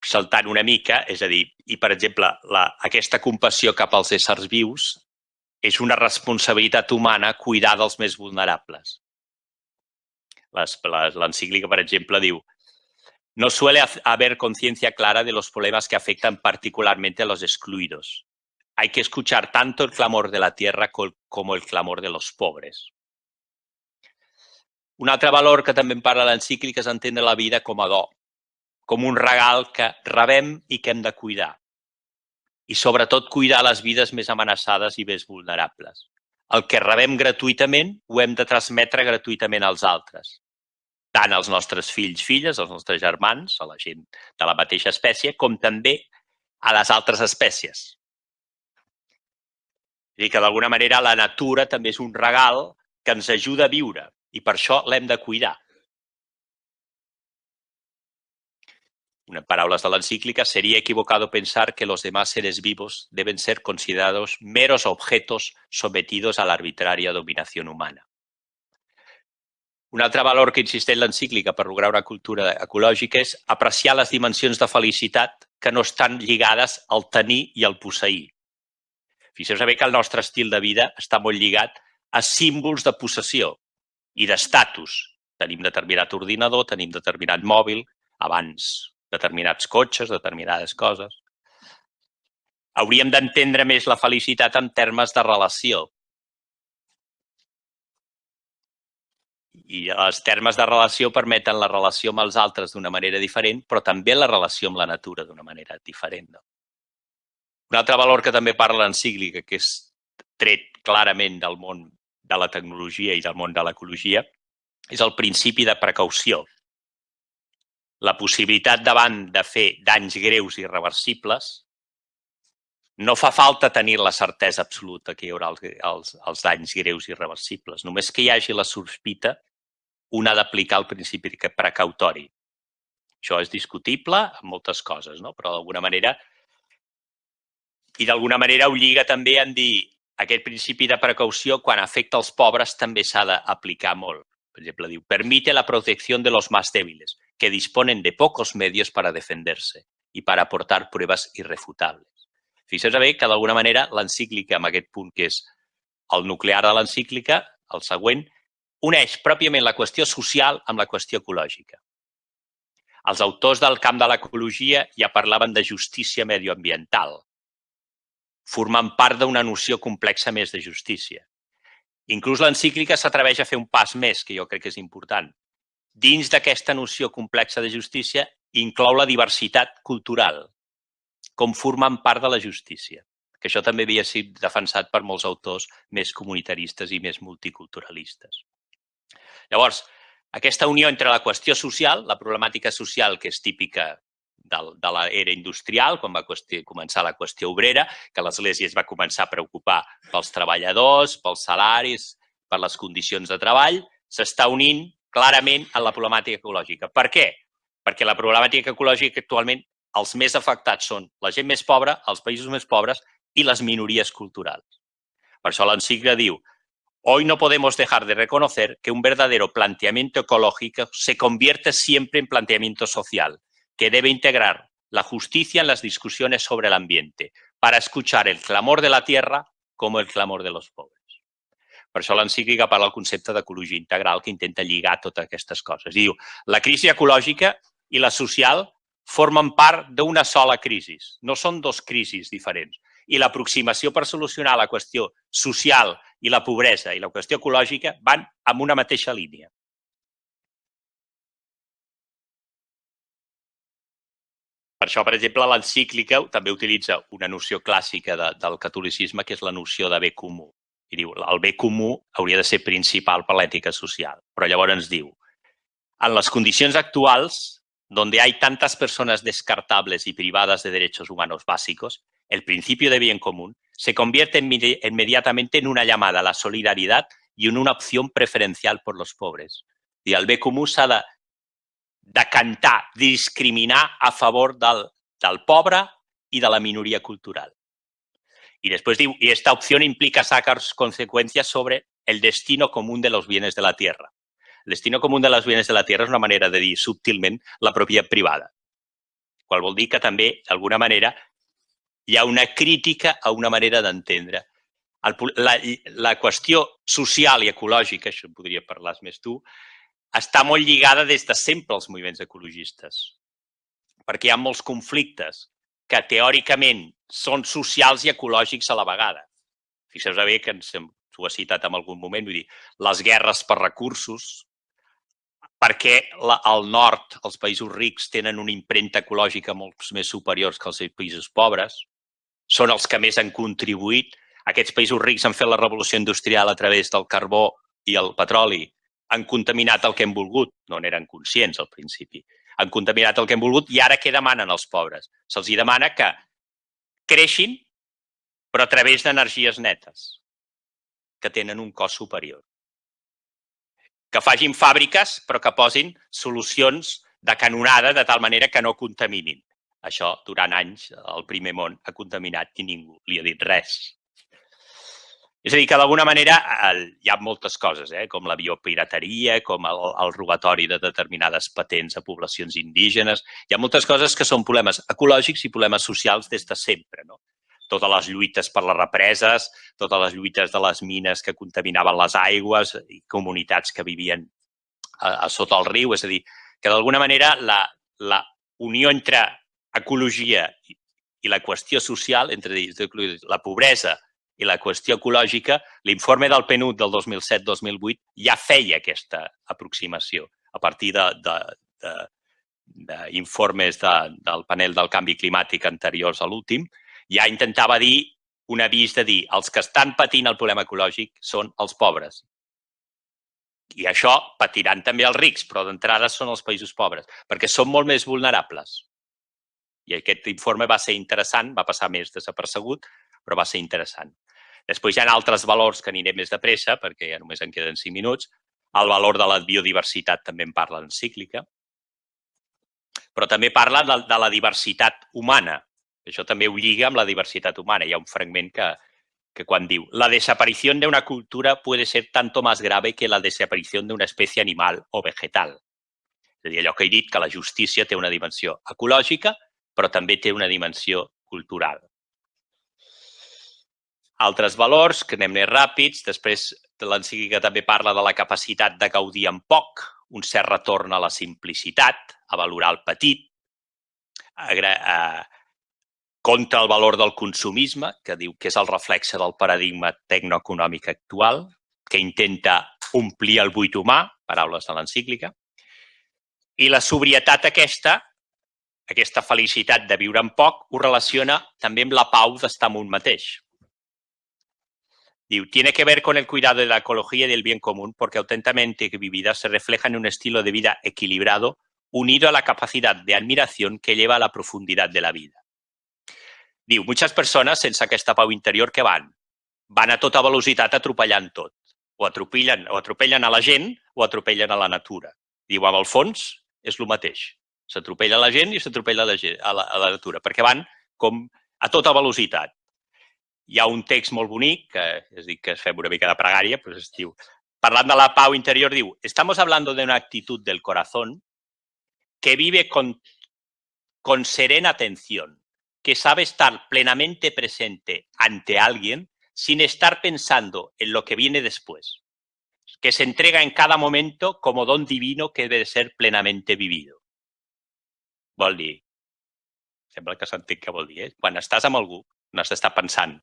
Saltant una mica, és a dir, i per exemple, la, aquesta compassió cap als éssers vius és una responsabilitat humana cuidar dels més vulnerables. L'encíclica, per exemple, diu no suele haber conciencia clara de los problemas que afectan particularmente a los excluidos, hay que escuchar tanto el clamor de la tierra como el clamor de los pobres. Un altre valor que també en parla l'encíclica és entendre la vida com a do, com un regal que rebem i que hem de cuidar. I sobretot cuidar les vides més amenaçades i més vulnerables. El que rebem gratuïtament ho hem de transmetre gratuïtament als altres. Tant als nostres fills, filles, als nostres germans, a la gent de la mateixa espècie, com també a les altres espècies. És dir, que d'alguna manera la natura també és un regal que ens ajuda a viure i per això l'hem de cuidar. Una paraules de l'encíclica, sería equivocado pensar que los demás seres vivos deben ser considerados meros objetos sometidos a la arbitraria humana. Un altre valor que insisteix l'encíclica per lograr una cultura ecològica és apreciar les dimensions de felicitat que no estan lligades al tenir i al posseir, Fixeu-vos bé que el nostre estil de vida està molt lligat a símbols de possessió i d'estatus. Tenim determinat ordinador, tenim determinat mòbil, abans determinats cotxes, determinades coses. Hauríem d'entendre més la felicitat en termes de relació. I els termes de relació permeten la relació amb els altres d'una manera diferent, però també la relació amb la natura d'una manera diferent. No? Un altre valor que també parla l'encíclica, que és tret clarament del món de la tecnologia i del món de l'ecologia, és el principi de precaució. la possibilitat davant de fer danys greus i irreversibles, no fa falta tenir la certesa absoluta que hi haurà els, els, els danys greus i irreversibles. Només que hi hagi la sospita, un ha d'aplicar el principi precautori. Això és discutible en moltes coses, no? però d'alguna manera i d'alguna manera ho lliga també en dir aquest principi de precaució quan afecta els pobres també s'ha d'aplicar molt. Per exemple, diu, permite la protecció de los más débiles, que disponen de pocos medios para defenderse y para aportar pruebas irrefutables. Fixeu-vos bé que d'alguna manera l'encíclica, amb aquest punt que és el nuclear de l'encíclica, el següent, uneix pròpiament la qüestió social amb la qüestió ecològica. Els autors del camp de l'ecologia ja parlaven de justícia medioambiental, formant part d'una noció complexa més de justícia. Inclús l'encíclica s'atreveix a fer un pas més, que jo crec que és important. Dins d'aquesta noció complexa de justícia inclou la diversitat cultural, com formant part de la justícia, que això també havia sigut defensat per molts autors més comunitaristes i més multiculturalistes. Llavors, aquesta unió entre la qüestió social, la problemàtica social que és típica del, de l'era industrial, quan va començar la qüestió obrera, que l'Església es va començar a preocupar pels treballadors, pels salaris, per les condicions de treball, s'està unint clarament en la problemàtica ecològica. Per què? Perquè la problemàtica ecològica actualment els més afectats són la gent més pobra, els països més pobres i les minories culturals. Per això l'encicla diu Hoy no podemos dejar de reconocer que un verdadero planteamiento ecológico se convierte siempre en planteamiento social, que debe integrar la justicia en las discusiones sobre el ambiente, para escuchar el clamor de la tierra como el clamor de los pobres. Per això l'encíclica parla del concepte d'ecologia integral que intenta lligar totes aquestes coses. I diu, la crisi ecològica i la social formen part d'una sola crisi. No són dos crisis diferents. I l'aproximació per solucionar la qüestió social i la pobresa i la qüestió ecològica van amb una mateixa línia. Per això, per exemple, l'encíclica també utilitza una noció clàssica de, del catolicisme, que és la noció de bé comú. I diu, el bé comú hauria de ser principal per l'ètica social. Però llavors ens diu, en les condicions actuals, donde hay tantas personas descartables y privadas de derechos humanos básicos, el principio de bien común se convierte inmediatamente en una llamada a la solidaridad y en una opción preferencial por los pobres. I el bé comú s'ha de decantar, discriminar a favor del, del pobre i de la minoria cultural. Y después diu, y esta opción implica sacar consecuencias sobre el destino común de los bienes de la tierra. El destino común de les bienes de la Tierra és una manera de dir subtilment la propietat privada. Qual vol dir que també, d'alguna manera, hi ha una crítica a una manera d'entendre. La, la qüestió social i ecològica, això en podria parlar més tu, està molt lligada des de sempre als moviments ecologistes. Perquè hi ha molts conflictes que teòricament són socials i ecològics a la vegada. Fixeu-vos bé que ens, ho ha citat en algun moment, vull dir, les guerres per recursos, perquè la, al nord els països rics tenen una impremta ecològica molt més superiors que els països pobres, són els que més han contribuït. Aquests països rics han fet la revolució industrial a través del carbó i el petroli, han contaminat el que hem volgut, no n'eren conscients al principi, han contaminat el que hem volgut i ara què demanen els pobres? Se'ls demana que creixin, però a través d'energies netes, que tenen un cost superior que facin fàbriques però que posin solucions de canonada de tal manera que no contaminin. Això, durant anys, el primer món ha contaminat i ningú li ha dit res. És a dir, que d'alguna manera hi ha moltes coses, eh? com la biopirateria, com el, el robatori de determinades patents a poblacions indígenes. Hi ha moltes coses que són problemes ecològics i problemes socials des de sempre. No? totes les lluites per les represes, totes les lluites de les mines que contaminaven les aigües i comunitats que vivien a, a sota el riu. És a dir, que d'alguna manera la, la unió entre ecologia i la qüestió social, entre la pobresa i la qüestió ecològica, l'informe del PNUD del 2007-2008 ja feia aquesta aproximació a partir de, de, de, d'informes de, del panel del canvi climàtic anteriors a l'últim, ja intentava dir un avís de dir els que estan patint el problema ecològic són els pobres. I això patiran també els rics, però d'entrada són els països pobres, perquè són molt més vulnerables. I aquest informe va ser interessant, va passar més desapercegut, però va ser interessant. Després hi ha altres valors que aniré més de pressa, perquè ja només en queden 5 minuts. El valor de la biodiversitat també en parla l'encíclica. Però també parla de, de la diversitat humana. Això també ho lliga amb la diversitat humana. Hi ha un fragment que, que quan diu la desaparició d'una cultura puede ser tanto más grave que la desaparició d'una espècie animal o vegetal. És a dir, allò que he dit, que la justícia té una dimensió ecològica, però també té una dimensió cultural. Altres valors, que anem més ràpids, després l'encíclica també parla de la capacitat de gaudir en poc, un cert retorn a la simplicitat, a valorar el petit, a, a, contra el valor del consumisme, que diu que és el reflexe del paradigma tecnoeconòmic actual, que intenta omplir el buit humà, paraules de l'encíclica, i la sobrietat aquesta, aquesta felicitat de viure en poc, ho relaciona també amb la pau d'estar amb un mateix. Diu, tiene que ver con el cuidado de la ecología y del bien común porque auténticamente vivida se refleja en un estilo de vida equilibrado unido a la capacidad de admiración que lleva a la profundidad de la vida. Diu, moltes persones sense aquesta pau interior que van? Van a tota velocitat atropellant tot. O atropellen, o atropellen a la gent o atropellen a la natura. Diu, amb el fons és el mateix. S'atropella la gent i s'atropella a, a la natura, perquè van com a tota velocitat. Hi ha un text molt bonic, que es diu que fem una mica de pregària, però es diu, parlant de la pau interior, diu, estamos hablando de una actitud del corazón que vive con, con serena atención, que sabe estar plenamente presente ante alguien sin estar pensando en lo que viene después, que se entrega en cada momento como don divino que debe ser plenamente vivido. Vol dir, sembla que s'entén què vol dir, eh? quan estàs amb algú no has d'estar pensant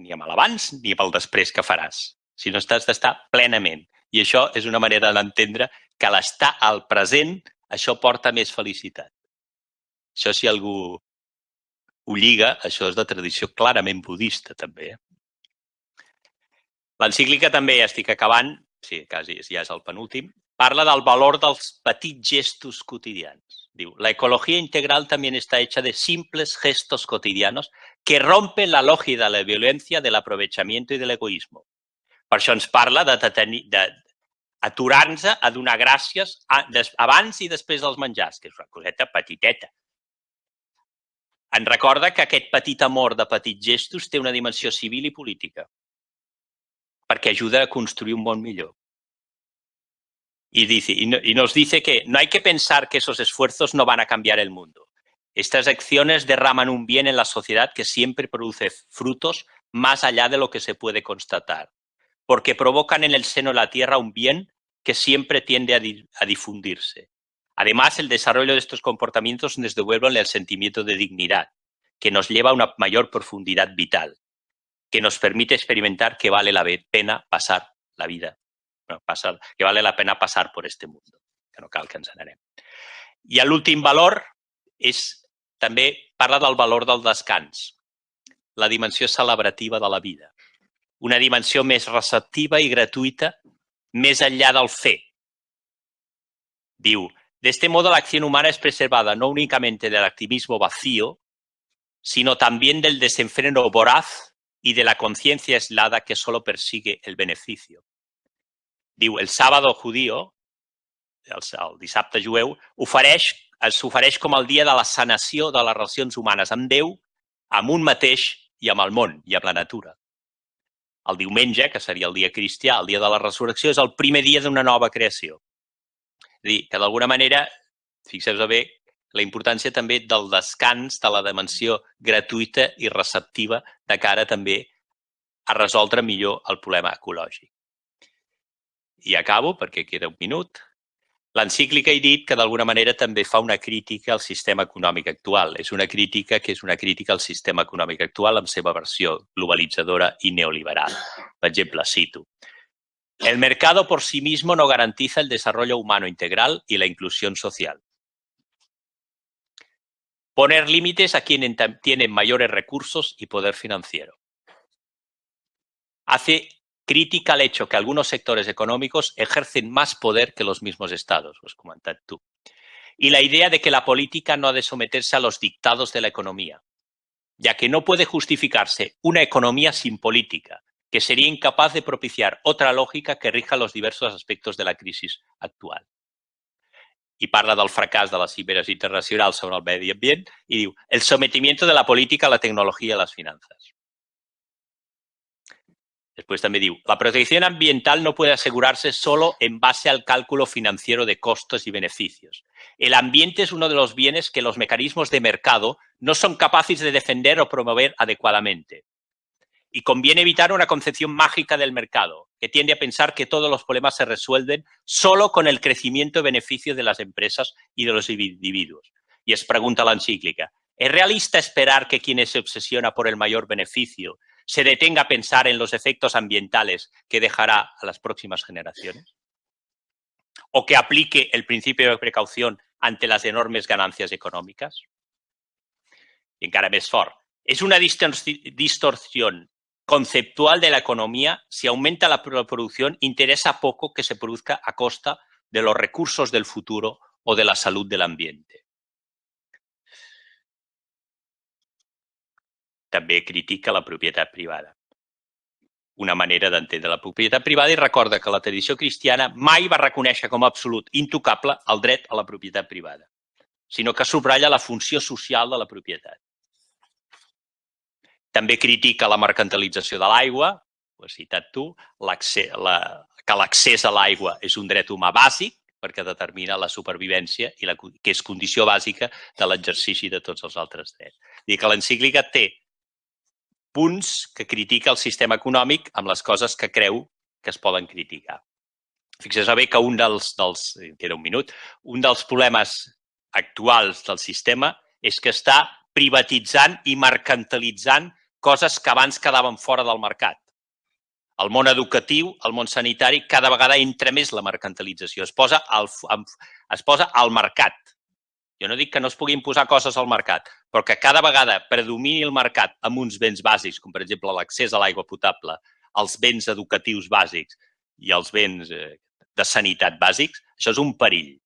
ni amb l'abans ni amb el després que faràs, sinó estàs d'estar plenament. I això és una manera d'entendre que l'estar al present, això porta més felicitat. Això si algú ho lliga, això és de tradició clarament budista també. L'encíclica també, ja estic acabant, sí, quasi ja és el penúltim, parla del valor dels petits gestos quotidians. Diu, la ecología integral también está hecha de simples gestos cotidianos que rompen la lógica de la violencia, del aprovechamiento y del egoísmo. Per això ens parla de, de, de aturar-nos a donar gràcies a, des, abans i després dels menjars, que és una coseta petiteta. En recorda que aquest petit amor de petits gestos té una dimensió civil i política, perquè ajuda a construir un món millor. Y, nos dice que no hay que pensar que esos esfuerzos no van a cambiar el mundo. Estas acciones derraman un bien en la sociedad que siempre produce frutos más allá de lo que se puede constatar, porque provocan en el seno de la tierra un bien que siempre tiende a, a difundirse. Además, el desarrollo de estos comportamientos nos devuelven el sentimiento de dignidad, que nos lleva a una mayor profundidad vital, que nos permite experimentar que vale la pena pasar la vida, pasar, que vale la pena passar por este mundo, que no cal que ens n'anem. I l'últim valor és també parla del valor del descans, la dimensió celebrativa de la vida, una dimensió més receptiva i gratuïta més enllà del fer. Diu, De este modo, la acción humana es preservada no únicamente del activismo vacío, sino también del desenfreno voraz y de la conciencia aislada que solo persigue el beneficio. Diu, el sábado judío, el, el dissabte jueu, ofereix, s'ofereix com el dia de la sanació de les relacions humanes amb Déu, amb un mateix i amb el món i amb la natura. El diumenge, que seria el dia cristià, el dia de la resurrecció, és el primer dia d'una nova creació. És dir, que d'alguna manera, fixeu-vos bé, la importància també del descans, de la dimensió gratuïta i receptiva de cara també a resoldre millor el problema ecològic. I acabo, perquè queda un minut. L'encíclica he dit que d'alguna manera també fa una crítica al sistema econòmic actual. És una crítica que és una crítica al sistema econòmic actual amb seva versió globalitzadora i neoliberal. Per exemple, cito, El mercado por sí mismo no garantiza el desarrollo humano integral y la inclusión social. Poner límites a quienes tienen mayores recursos y poder financiero. Hace critica el hecho que algunos sectores económicos ejercen más poder que los mismos estados, lo has comentat tú. Y la idea de que la política no ha de someterse a los dictados de la economía, ya que no puede justificarse una economía sin política, que sería incapaz de propiciar otra lògica que rija los diversos aspectos de la crisis actual. I parla del fracàs de les cimeres internacionals sobre el medi ambient i diu el sometimiento de la política a la tecnologia i a les finances. Después también diu, la protección ambiental no puede asegurarse solo en base al cálculo financiero de costos y beneficios. El ambiente es uno de los bienes que los mecanismos de mercado no son capaces de defender o promover adecuadamente. Y conviene evitar una concepción mágica del mercado, que tiende a pensar que todos los problemas se resuelven solo con el crecimiento y beneficio de las empresas y de los individuos. Y es pregunta la encíclica, ¿es realista esperar que quien se obsesiona por el mayor beneficio se detenga a pensar en los efectos ambientales que dejará a las próximas generaciones? ¿O que aplique el principio de precaución ante las enormes ganancias económicas? Y encara més fort, és una distorsión conceptual de la economía, si aumenta la producción, interesa poco que se produzca a costa de los recursos del futuro o de la salud del ambiente. També critica la propietat privada. Una manera d'entendre la propietat privada i recorda que la tradició cristiana mai va reconèixer com a absolut intocable el dret a la propietat privada, sinó que subratlla la funció social de la propietat. També critica la mercantilització de l'aigua, ho has citat tu, la, que l'accés a l'aigua és un dret humà bàsic perquè determina la supervivència i la, que és condició bàsica de l'exercici de tots els altres drets. Dir que l'encíclica té punts que critica el sistema econòmic amb les coses que creu que es poden criticar. Fixeu bé que un dels, dels, queda un minut, un dels problemes actuals del sistema és que està privatitzant i mercantilitzant coses que abans quedaven fora del mercat. El món educatiu, el món sanitari, cada vegada entra més la mercantilització. Es posa al, es posa al mercat. Jo no dic que no es puguin posar coses al mercat, però que cada vegada predomini el mercat amb uns béns bàsics, com per exemple l'accés a l'aigua potable, els béns educatius bàsics i els béns eh, de sanitat bàsics, això és un perill.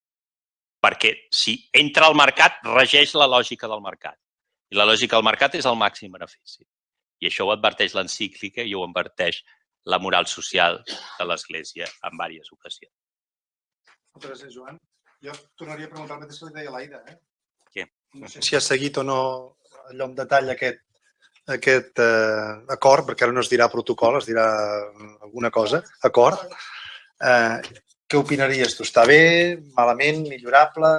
Perquè si entra al mercat, regeix la lògica del mercat. I la lògica del mercat és el màxim benefici. I això ho adverteix l'encíclica i ho adverteix la moral social de l'Església en diverses ocasions. Gràcies, Joan. Jo tornaria a preguntar el mateix que li deia l'Aida. Eh? Què? No sé si ha seguit o no allò en detall aquest, aquest eh, acord, perquè ara no es dirà protocol, es dirà alguna cosa, acord. Eh, què opinaries tu? Està bé, malament, millorable?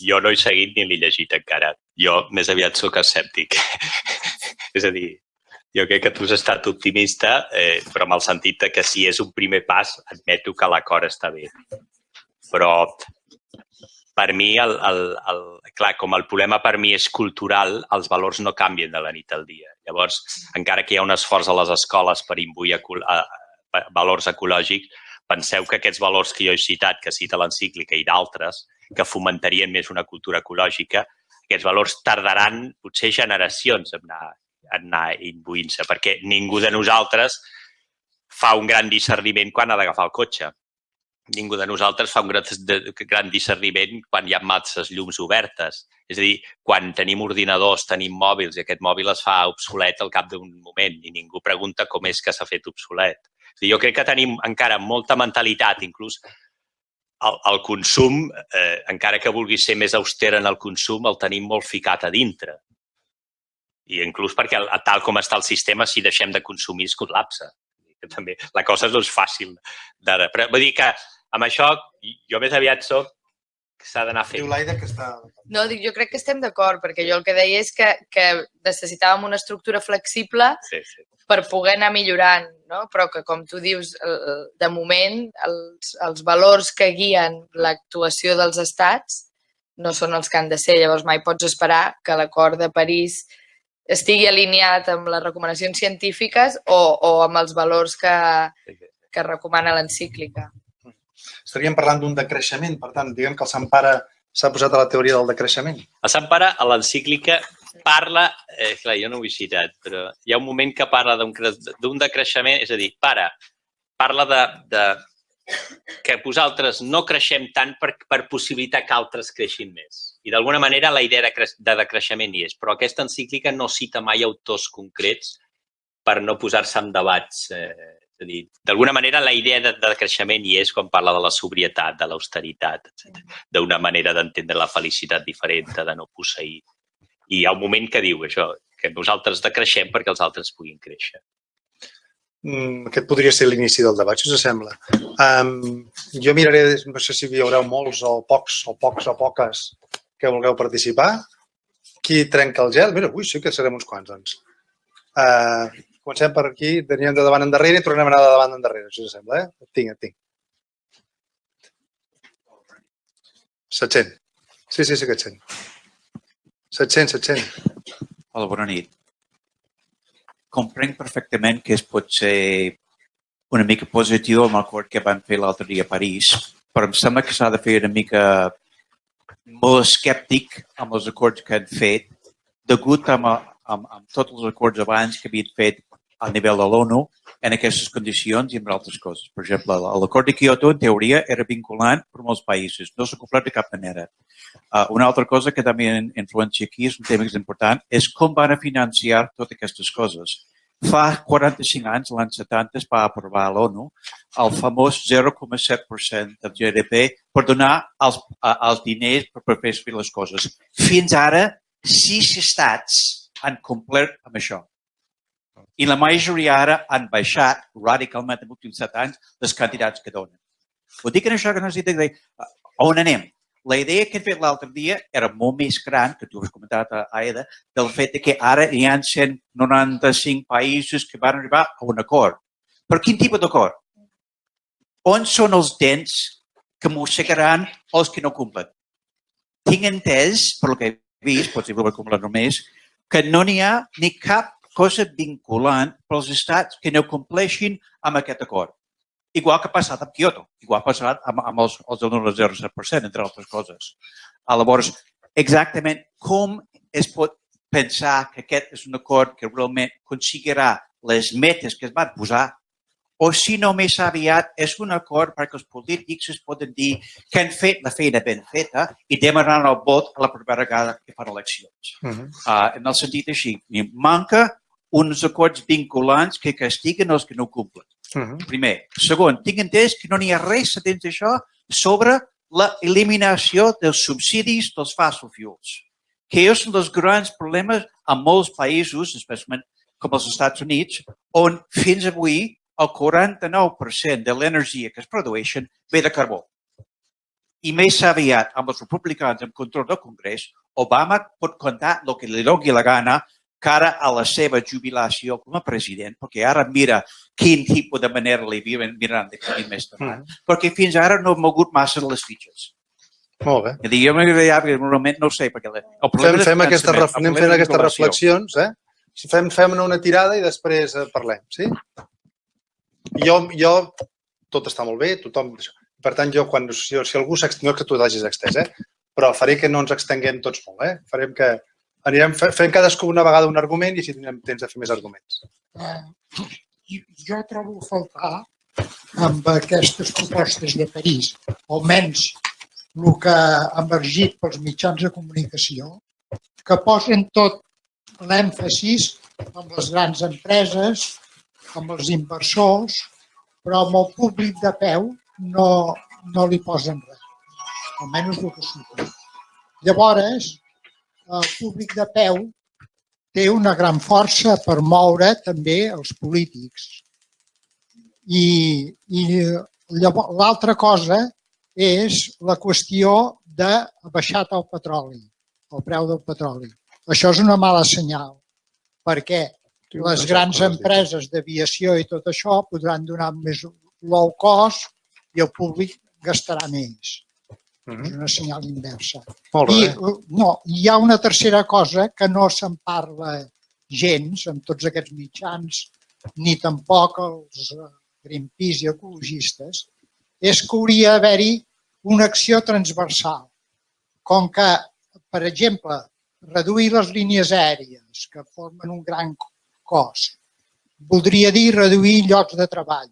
Jo no he seguit ni l'he llegit encara. Jo més aviat sóc escèptic. És a dir, jo crec que tu has estat optimista, eh, però amb el sentit que si és un primer pas, admeto que l'acord està bé. Però per mi, el, el, el, clar, com el problema per mi és cultural, els valors no canvien de la nit al dia. Llavors, encara que hi ha un esforç a les escoles per imbuir a, a, valors ecològics, penseu que aquests valors que jo he citat, que cita l'encíclica i d'altres, que fomentarien més una cultura ecològica, aquests valors tardaran potser generacions en anar anar imbuint-se, perquè ningú de nosaltres fa un gran discerniment quan ha d'agafar el cotxe. Ningú de nosaltres fa un gran, gran discerniment quan hi ha masses llums obertes. És a dir, quan tenim ordinadors, tenim mòbils i aquest mòbil es fa obsolet al cap d'un moment i ningú pregunta com és que s'ha fet obsolet. És dir, jo crec que tenim encara molta mentalitat, inclús el, el consum, eh, encara que vulgui ser més auster en el consum, el tenim molt ficat a dintre. I inclús perquè tal com està el sistema, si deixem de consumir es col·lapsa. També la cosa no és fàcil d'ara. Però vull dir que amb això jo més aviat soc que s'ha d'anar fent. Diu l'Aida que està... No, dic, jo crec que estem d'acord, perquè jo el que deia és que, que necessitàvem una estructura flexible sí, sí. per poder anar millorant, no? però que, com tu dius, de moment els, els valors que guien l'actuació dels estats no són els que han de ser. Llavors mai pots esperar que l'acord de París estigui alineat amb les recomanacions científiques o, o amb els valors que, que recomana l'encíclica. Estaríem parlant d'un decreixement, per tant, diguem que el Sant Pare s'ha posat a la teoria del decreixement. El Sant Pare, a l'encíclica, parla, eh, clar, jo no ho he citat, però hi ha un moment que parla d'un decreixement, és a dir, pare, parla de, de que vosaltres no creixem tant per, per possibilitar que altres creixin més. I d'alguna manera la idea de, cre de decreixement hi és, però aquesta encíclica no cita mai autors concrets per no posar-se en debats. Eh, és a dir, d'alguna manera la idea de, de creixement hi és quan parla de la sobrietat, de l'austeritat, d'una manera d'entendre la felicitat diferent, de no posseir. I hi ha un moment que diu això, que nosaltres decreixem perquè els altres puguin créixer. Mm, aquest podria ser l'inici del debat, si us sembla. Um, jo miraré, no sé si hi haurà molts o pocs o pocs o poques que vulgueu participar. Qui trenca el gel? Mira, ui, sí que serem uns quants, doncs. Uh, comencem per aquí, teníem de davant endarrere i tornem a anar de davant endarrere, si us sembla, eh? Et tinc, et tinc. 700. Sí, sí, sí que et sent. 700, 700. Hola, bona nit comprenc perfectament que es pot ser una mica positiu amb l'acord que van fer l'altre dia a París, però em sembla que s'ha de fer una mica molt escèptic amb els acords que han fet, degut amb, amb, amb tots els acords abans que havien fet a nivell de l'ONU en aquestes condicions i amb altres coses. Per exemple, l'acord de Kyoto, en teoria, era vinculant per molts països. No s'ha complert de cap manera. Uh, una altra cosa que també influencia aquí, és un tema important, és com van a financiar totes aquestes coses. Fa 45 anys, l'any 70, es va aprovar a l'ONU el famós 0,7% del GDP per donar els, els diners per fer les coses. Fins ara, sis estats han complert amb això i la majoria ara han baixat radicalment en els últims set anys les quantitats que donen. Ho dic en això que necessita dir on anem. La idea que he fet l'altre dia era molt més gran, que tu has comentat a Aida, del fet que ara hi ha 195 països que van arribar a un acord. Per quin tipus d'acord? On són els dents que mossegaran els que no complen? Tinc entès, per que he vist, potser ho acumular només, que no n'hi ha ni cap cosa vinculant pels estats que no compleixin amb aquest acord. Igual que ha passat amb Kyoto, igual que ha passat amb, amb els, els del 0,7%, entre altres coses. Llavors, exactament com es pot pensar que aquest és un acord que realment aconseguirà les metes que es van posar o si no més aviat és un acord perquè els polítics es poden dir que han fet la feina ben feta i demanaran el vot a la primera vegada que fan eleccions. Uh -huh. uh, en el sentit així, manca uns acords vinculants que castiguen els que no complen. Uh -huh. Primer. Segon, tinc entès que no n'hi ha res dins d'això sobre l'eliminació dels subsidis dels fossil fuels, que és un dels grans problemes en molts països, especialment com els Estats Units, on fins avui el 49% de l'energia que es produeixen ve de carbó. I més aviat, amb els republicans en control del Congrés, Obama pot contar el que li doni la gana cara a la seva jubilació com a president, perquè ara mira quin tipus de manera li viuen mirant de camí més endavant, mm. perquè fins ara no ha mogut massa les fitxes. Molt bé. I dir, jo m'agradaria, normalment no sé, perquè el fem, fem, aquesta, anem fent aquestes reflexions, eh? Fem, fem una tirada i després eh, parlem, sí? Jo, jo, tot està molt bé, tothom... Per tant, jo, quan, si, si algú s'extén, no que tu t'hagis extès, eh? però faré que no ens extenguem tots molt. Eh? Farem que anirem fent cadascú una vegada un argument i així tindrem temps de fer més arguments. Uh, jo trobo a faltar amb aquestes propostes de París, almenys el que ha emergit pels mitjans de comunicació, que posen tot l'èmfasis amb les grans empreses, amb els inversors, però amb el públic de peu no, no li posen res, almenys el que surt. Llavors, el públic de peu té una gran força per moure també els polítics. I, i l'altra cosa és la qüestió de baixat el petroli, el preu del petroli. Això és una mala senyal, perquè les grans empreses d'aviació i tot això podran donar més low cost i el públic gastarà més. Uh -huh. És una senyal inversa. Molt bé. I, no, hi ha una tercera cosa que no se'n parla gens en tots aquests mitjans, ni tampoc els eh, Greenpeace i ecologistes, és que hauria d'haver-hi una acció transversal. Com que, per exemple, reduir les línies aèries, que formen un gran cost, voldria dir reduir llocs de treball.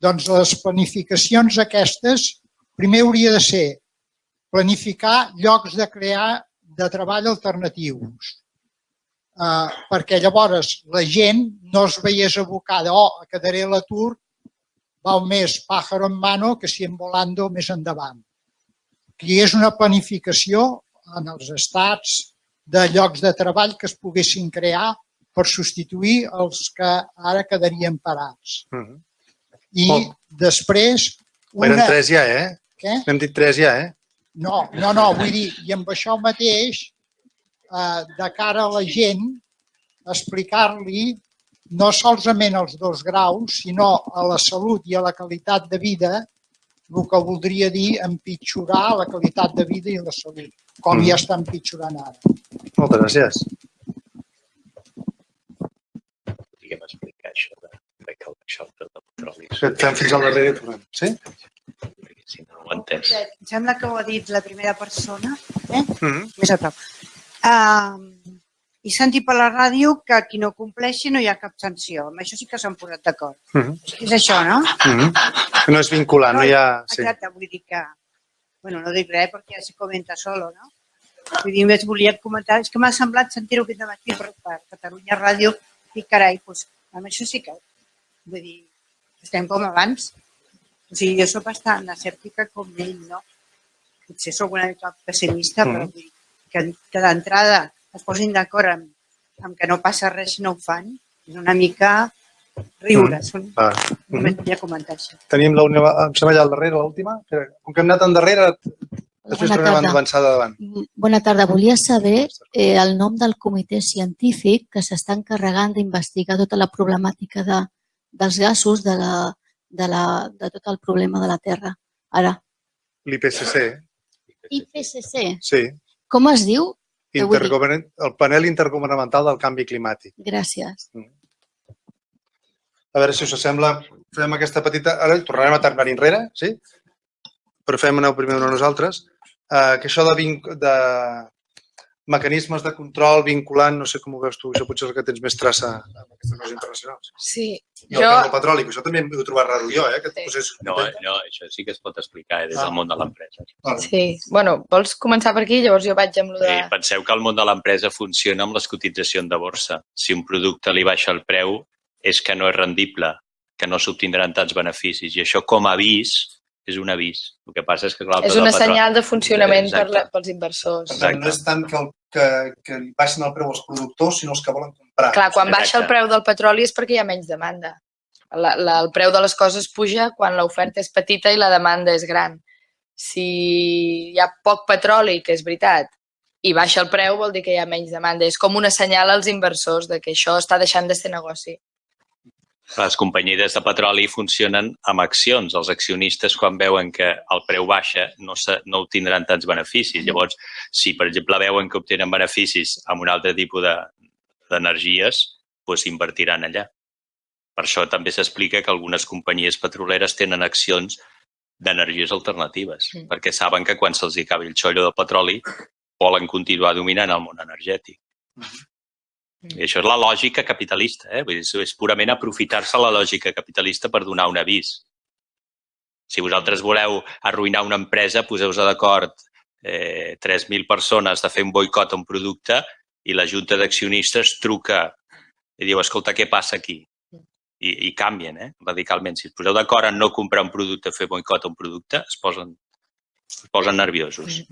Doncs les planificacions aquestes, primer hauria de ser planificar llocs de crear de treball alternatius. Uh, perquè llavors la gent no es veiés abocada, oh, quedaré a l'atur, val més pájaro en mano que si en volando més endavant. Que hi és una planificació en els estats de llocs de treball que es poguessin crear per substituir els que ara quedarien parats. Mm -hmm. I Oh. després... Una... Eren tres ja, eh? Què? N'hem dit tres ja, eh? No, no, no, vull dir, i amb això mateix, eh, de cara a la gent, explicar-li no solament els dos graus, sinó a la salut i a la qualitat de vida, el que voldria dir empitjorar la qualitat de vida i la salut, com Mm. ja està empitjorant ara. Moltes gràcies. Podríem explicar això de, de que el preu del petroli. Et fem fins al darrere. Sí? Si no ho he entès. Em sembla que ho ha dit la primera persona, Mm -hmm. més a prop. Uh, I sentir per la ràdio que qui no compleixi no hi ha cap sanció. Amb això sí que s'han posat d'acord. Mm -hmm. És això, no? Mm -hmm. No és vinculant, no hi ha... Sí. Exacte, vull dir que... Bueno, no dic res perquè ja se comenta solo, no? Vull dir, només volia comentar, és que m'ha semblat sentir-ho aquest matí per, per Catalunya Ràdio i carai, doncs, amb això sí que, vull dir, estem com abans. O sigui, jo soc bastant escèptica com ell, no? Potser sóc una mica pessimista, Mhm. però vull que, que d'entrada es posin d'acord amb, amb que no passa res si no ho fan, és una mica riure. Mm. Va. Només volia comentar això. Tenim l'última, em sembla allà al darrere, l'última. Com que hem anat endarrere, després Bona tornem a avançar de davant. Mm, Bona tarda. Volia saber eh, el nom del comitè científic que s'està encarregant d'investigar tota la problemàtica de, dels gasos, de, la, de, la, de tot el problema de la Terra. Ara, L'IPCC, IPCC, sí. com es diu? Intergovern... El panel intergovernamental del canvi climàtic. Gràcies. A veure si us sembla, fem aquesta petita... Ara tornarem a tornar enrere, sí? Però fem aneu primer una nosaltres. Uh, que això de, vinc... de mecanismes de control vinculant, no sé com ho veus tu, això potser és el que tens més traça amb aquestes coses internacionals. Sí, I el jo... preu del petroli, que això també m'ho he trobat raro jo, eh? Que Sí. posés... No, no, això sí que es pot explicar eh, des Ah. del món de l'empresa. Sí, bueno, vols començar per aquí? Llavors jo vaig amb lo de... Eh, penseu que el món de l'empresa funciona amb les cotitzacions de borsa. Si un producte li baixa el preu, és que no és rendible, que no s'obtindran tants beneficis. I això, com a avís, és un avís. El que passa és que, clar, el És una senyal de funcionament per Exacte. la, pels inversors. Per tant, no és tant que, el, que, que li baixin el preu als productors, sinó els que volen comprar. Clar, quan baixa el preu del petroli és perquè hi ha menys demanda. La, la, el preu de les coses puja quan l'oferta és petita i la demanda és gran. Si hi ha poc petroli, que és veritat, i baixa el preu vol dir que hi ha menys demanda. És com una senyal als inversors de que això està deixant de ser negoci. Les companyies de petroli funcionen amb accions. Els accionistes, quan veuen que el preu baixa, no, se, no obtindran tants beneficis. Llavors, si, per exemple, veuen que obtenen beneficis amb un altre tipus de- d'energies, doncs invertiran allà. Per això també s'explica que algunes companyies petroleres tenen accions d'energies alternatives, Mm. perquè saben que quan se'ls acabi el xollo del petroli volen continuar dominant el món energètic. I això és la lògica capitalista, eh? Vull dir, és- purament aprofitar-se la lògica capitalista per donar un avís. Si vosaltres voleu arruïnar una empresa, poseu-vos d'acord eh, 3.000 persones de fer un boicot a un producte i la junta d'accionistes truca i diu, escolta, què passa aquí? I, i canvien, eh? radicalment. Si es poseu d'acord en no comprar un producte, fer boicot a un producte, es posen, es posen nerviosos.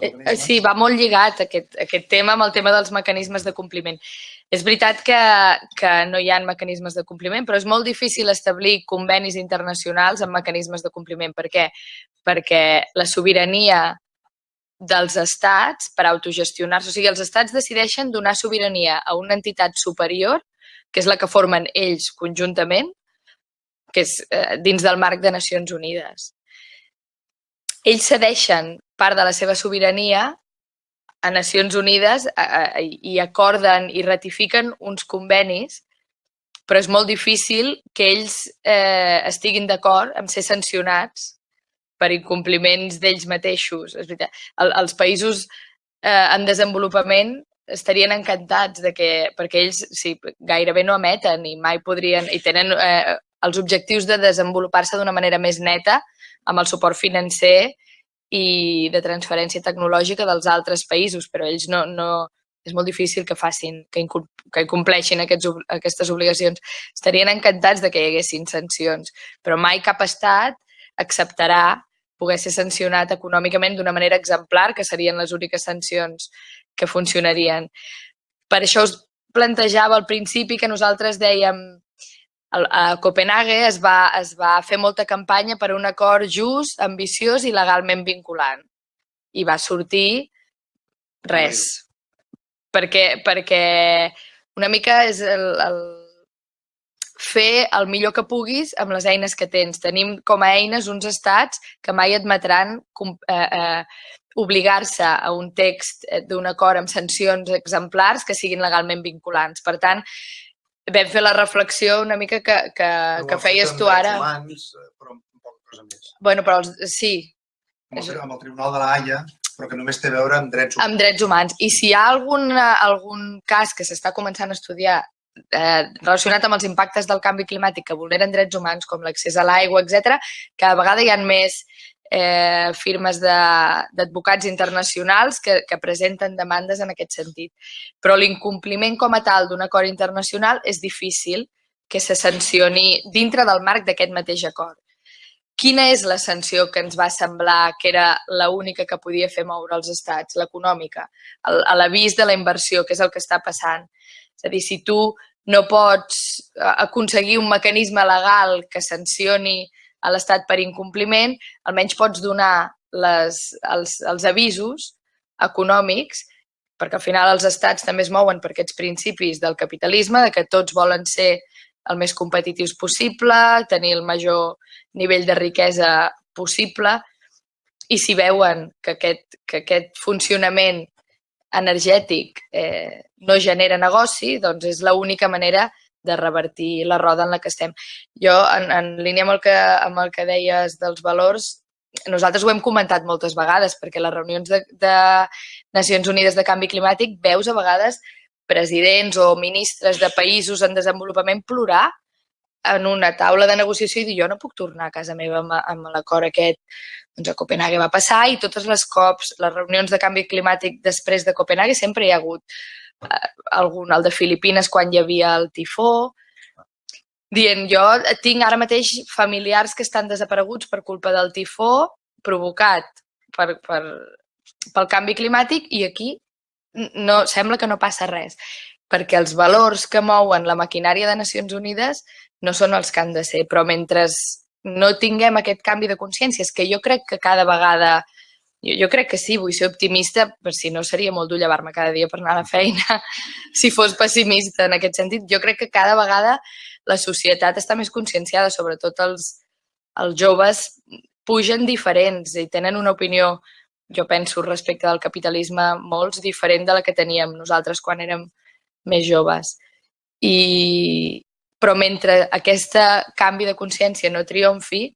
Eh, eh, Sí, va molt lligat aquest, aquest tema amb el tema dels mecanismes de compliment. És veritat que, que no hi ha mecanismes de compliment, però és molt difícil establir convenis internacionals amb mecanismes de compliment. Per què? Perquè la sobirania dels estats per autogestionar-se, o sigui, els estats decideixen donar sobirania a una entitat superior, que és la que formen ells conjuntament, que és eh, dins del marc de Nacions Unides ells cedeixen part de la seva sobirania a Nacions Unides i acorden i ratifiquen uns convenis, però és molt difícil que ells eh, estiguin d'acord amb ser sancionats per incompliments d'ells mateixos. És veritat. El, els països eh, en desenvolupament estarien encantats de que, perquè ells sí, gairebé no emeten i mai podrien, i tenen eh, els objectius de desenvolupar-se d'una manera més neta amb el suport financer i de transferència tecnològica dels altres països, però ells no, no, és molt difícil que facin, que, que compleixin aquests, aquestes obligacions. Estarien encantats de que hi haguessin sancions, però mai cap estat acceptarà poder ser sancionat econòmicament d'una manera exemplar, que serien les úniques sancions que funcionarien. Per això us plantejava al principi que nosaltres dèiem a Copenhague es va, es va fer molta campanya per un acord just, ambiciós i legalment vinculant. I va sortir res. Perquè, perquè una mica és el, el fer el millor que puguis amb les eines que tens. Tenim com a eines uns estats que mai admetran eh, eh, obligar-se a un text d'un acord amb sancions exemplars que siguin legalment vinculants. Per tant, vam fer la reflexió una mica que, que, que feies tu ara. Humans, eh, però poca cosa més. Bueno, però els, sí. Amb el, amb el Tribunal de la Haia, però que només té a veure amb drets humans. Amb drets humans. I si hi ha algun, algun cas que s'està començant a estudiar eh, relacionat amb els impactes del canvi climàtic que vulneren drets humans, com l'accés a l'aigua, etc, que a vegades hi ha més eh, firmes d'advocats internacionals que, que presenten demandes en aquest sentit. Però l'incompliment com a tal d'un acord internacional és difícil que se sancioni dintre del marc d'aquest mateix acord. Quina és la sanció que ens va semblar que era l'única que podia fer moure els estats, l'econòmica, a l'avís de la inversió, que és el que està passant? És a dir, si tu no pots eh, aconseguir un mecanisme legal que sancioni a l'Estat per incompliment, almenys pots donar les, els, els avisos econòmics, perquè al final els estats també es mouen per aquests principis del capitalisme, de que tots volen ser el més competitius possible, tenir el major nivell de riquesa possible, i si veuen que aquest, que aquest funcionament energètic eh, no genera negoci, doncs és l'única manera de revertir la roda en la que estem. Jo, en, en línia amb el, que, amb el que deies dels valors, nosaltres ho hem comentat moltes vegades, perquè les reunions de, de Nacions Unides de Canvi Climàtic veus a vegades presidents o ministres de països en desenvolupament plorar en una taula de negociació i dir jo no puc tornar a casa meva amb, amb l'acord aquest. Doncs a Copenhague va passar i totes les cops, les reunions de canvi climàtic després de Copenhague sempre hi ha hagut algun, el de Filipines quan hi havia el tifó, dient jo tinc ara mateix familiars que estan desapareguts per culpa del tifó provocat per, per, pel canvi climàtic i aquí no, sembla que no passa res, perquè els valors que mouen la maquinària de Nacions Unides no són els que han de ser, però mentre no tinguem aquest canvi de consciència, és que jo crec que cada vegada jo, jo crec que sí, vull ser optimista, per si no seria molt dur llevar-me cada dia per anar a la feina, si fos pessimista en aquest sentit. Jo crec que cada vegada la societat està més conscienciada, sobretot els, els joves pugen diferents i tenen una opinió, jo penso, respecte del capitalisme molts diferent de la que teníem nosaltres quan érem més joves. I, però mentre aquest canvi de consciència no triomfi,